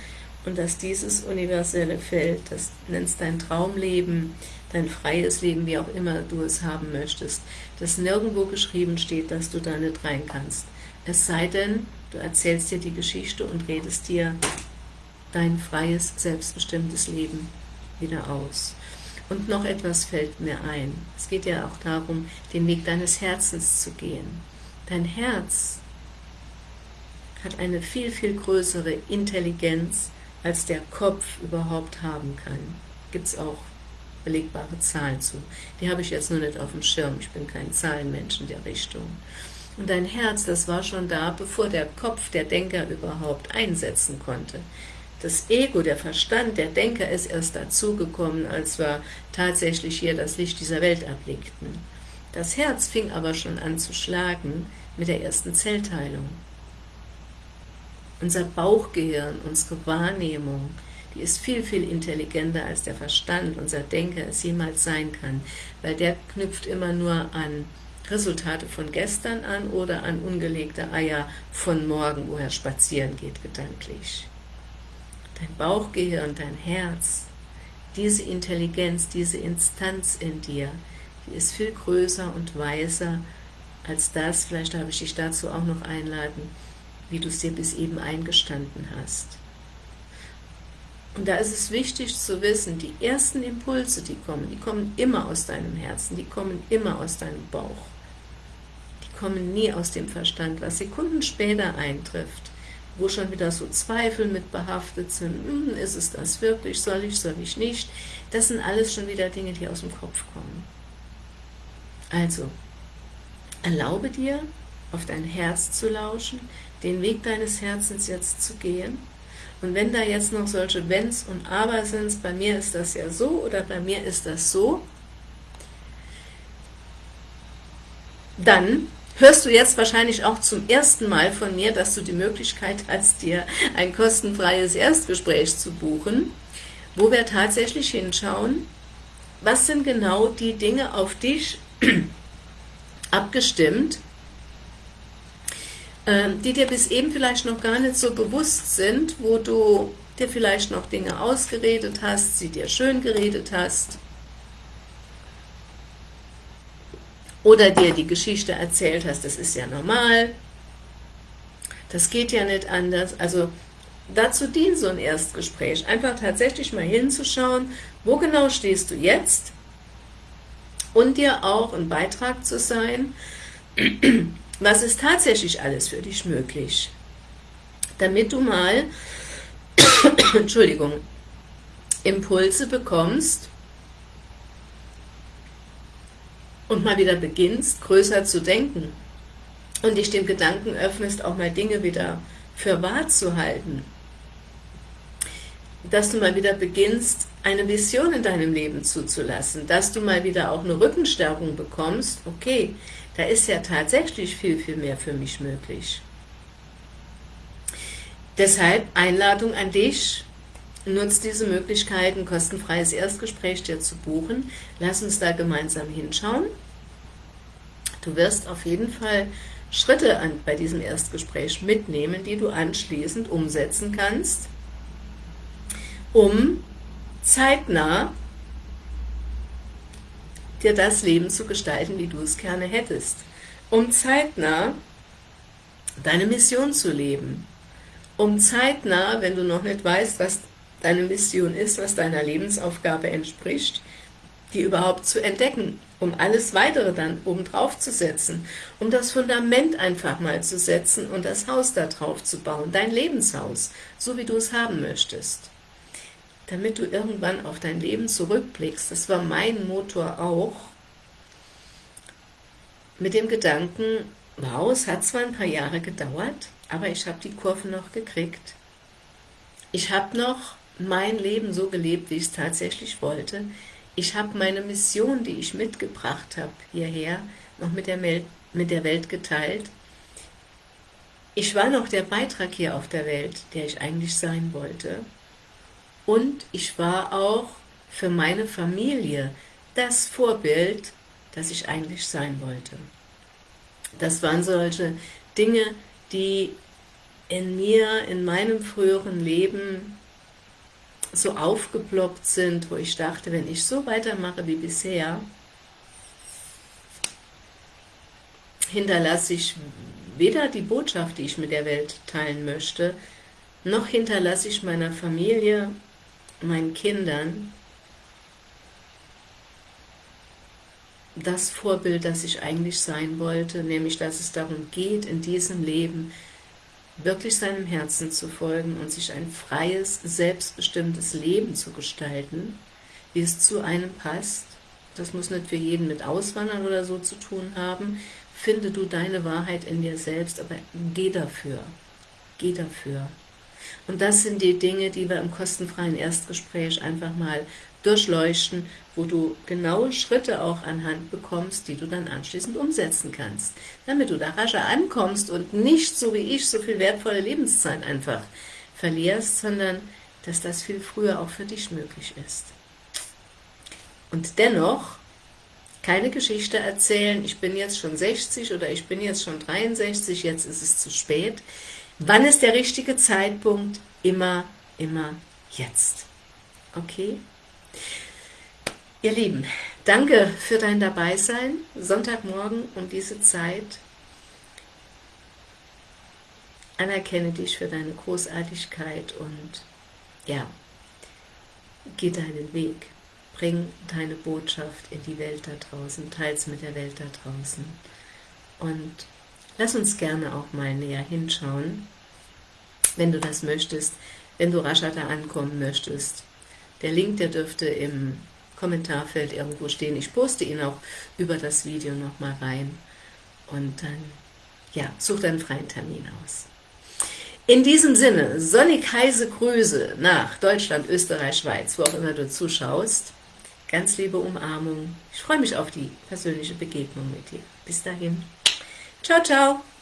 und dass dieses universelle Feld, das nennst dein Traumleben, dein freies Leben, wie auch immer du es haben möchtest, dass nirgendwo geschrieben steht, dass du da nicht rein kannst. Es sei denn, du erzählst dir die Geschichte und redest dir dein freies, selbstbestimmtes Leben wieder aus. Und noch etwas fällt mir ein. Es geht ja auch darum, den Weg deines Herzens zu gehen. Dein Herz hat eine viel, viel größere Intelligenz, als der Kopf überhaupt haben kann. Gibt es auch belegbare Zahlen zu. Die habe ich jetzt nur nicht auf dem Schirm, ich bin kein Zahlenmensch in der Richtung. Und dein Herz, das war schon da, bevor der Kopf, der Denker überhaupt einsetzen konnte. Das Ego, der Verstand, der Denker ist erst dazugekommen, als wir tatsächlich hier das Licht dieser Welt erblickten. Das Herz fing aber schon an zu schlagen mit der ersten Zellteilung. Unser Bauchgehirn, unsere Wahrnehmung, die ist viel, viel intelligenter als der Verstand, unser Denker es jemals sein kann, weil der knüpft immer nur an Resultate von gestern an oder an ungelegte Eier von morgen, wo er spazieren geht, gedanklich. Dein Bauchgehirn, dein Herz, diese Intelligenz, diese Instanz in dir, die ist viel größer und weiser als das, vielleicht darf ich dich dazu auch noch einladen, wie du es dir bis eben eingestanden hast. Und da ist es wichtig zu wissen, die ersten Impulse, die kommen, die kommen immer aus deinem Herzen, die kommen immer aus deinem Bauch. Die kommen nie aus dem Verstand. Was Sekunden später eintrifft, wo schon wieder so Zweifel mit behaftet sind, hm, ist es das wirklich, soll ich, soll ich nicht, das sind alles schon wieder Dinge, die aus dem Kopf kommen. Also, erlaube dir, auf dein Herz zu lauschen, den Weg deines Herzens jetzt zu gehen, und wenn da jetzt noch solche Wenns und Aber sind, bei mir ist das ja so oder bei mir ist das so, dann hörst du jetzt wahrscheinlich auch zum ersten Mal von mir, dass du die Möglichkeit hast, dir ein kostenfreies Erstgespräch zu buchen, wo wir tatsächlich hinschauen, was sind genau die Dinge auf dich abgestimmt, die dir bis eben vielleicht noch gar nicht so bewusst sind, wo du dir vielleicht noch Dinge ausgeredet hast, sie dir schön geredet hast, oder dir die Geschichte erzählt hast, das ist ja normal, das geht ja nicht anders, also dazu dient so ein Erstgespräch, einfach tatsächlich mal hinzuschauen, wo genau stehst du jetzt? Und dir auch ein Beitrag zu sein, was ist tatsächlich alles für dich möglich, damit du mal, Entschuldigung, Impulse bekommst, und mal wieder beginnst, größer zu denken und dich dem Gedanken öffnest, auch mal Dinge wieder für wahr zu halten. Dass du mal wieder beginnst, eine Vision in deinem Leben zuzulassen, dass du mal wieder auch eine Rückenstärkung bekommst, okay, da ist ja tatsächlich viel, viel mehr für mich möglich. Deshalb Einladung an dich, Nutzt diese Möglichkeit, ein kostenfreies Erstgespräch dir zu buchen. Lass uns da gemeinsam hinschauen. Du wirst auf jeden Fall Schritte an, bei diesem Erstgespräch mitnehmen, die du anschließend umsetzen kannst, um zeitnah dir das Leben zu gestalten, wie du es gerne hättest. Um zeitnah deine Mission zu leben. Um zeitnah, wenn du noch nicht weißt, was deine Mission ist, was deiner Lebensaufgabe entspricht, die überhaupt zu entdecken, um alles Weitere dann obendrauf zu setzen, um das Fundament einfach mal zu setzen und das Haus da drauf zu bauen, dein Lebenshaus, so wie du es haben möchtest. Damit du irgendwann auf dein Leben zurückblickst, das war mein Motor auch, mit dem Gedanken, wow, es hat zwar ein paar Jahre gedauert, aber ich habe die Kurve noch gekriegt. Ich habe noch mein Leben so gelebt, wie ich es tatsächlich wollte. Ich habe meine Mission, die ich mitgebracht habe hierher, noch mit der, mit der Welt geteilt. Ich war noch der Beitrag hier auf der Welt, der ich eigentlich sein wollte. Und ich war auch für meine Familie das Vorbild, das ich eigentlich sein wollte. Das waren solche Dinge, die in mir, in meinem früheren Leben so aufgeploppt sind, wo ich dachte, wenn ich so weitermache wie bisher, hinterlasse ich weder die Botschaft, die ich mit der Welt teilen möchte, noch hinterlasse ich meiner Familie, meinen Kindern das Vorbild, das ich eigentlich sein wollte, nämlich dass es darum geht, in diesem Leben wirklich seinem Herzen zu folgen und sich ein freies, selbstbestimmtes Leben zu gestalten, wie es zu einem passt. Das muss nicht für jeden mit Auswandern oder so zu tun haben. Finde du deine Wahrheit in dir selbst, aber geh dafür. Geh dafür. Und das sind die Dinge, die wir im kostenfreien Erstgespräch einfach mal durchleuchten, wo du genaue Schritte auch anhand bekommst, die du dann anschließend umsetzen kannst, damit du da rascher ankommst und nicht so wie ich so viel wertvolle Lebenszeit einfach verlierst, sondern dass das viel früher auch für dich möglich ist. Und dennoch keine Geschichte erzählen, ich bin jetzt schon 60 oder ich bin jetzt schon 63, jetzt ist es zu spät. Wann ist der richtige Zeitpunkt? Immer, immer jetzt. Okay? Ihr Lieben, danke für dein Dabeisein, Sonntagmorgen um diese Zeit. Anerkenne dich für deine Großartigkeit und ja, geh deinen Weg. Bring deine Botschaft in die Welt da draußen, teils mit der Welt da draußen. Und lass uns gerne auch mal näher hinschauen, wenn du das möchtest, wenn du rascher da ankommen möchtest. Der Link, der dürfte im Kommentarfeld irgendwo stehen. Ich poste ihn auch über das Video nochmal rein. Und dann, ja, such deinen freien Termin aus. In diesem Sinne, sonnig heiße Grüße nach Deutschland, Österreich, Schweiz, wo auch immer du zuschaust. Ganz liebe Umarmung. Ich freue mich auf die persönliche Begegnung mit dir. Bis dahin. Ciao, ciao.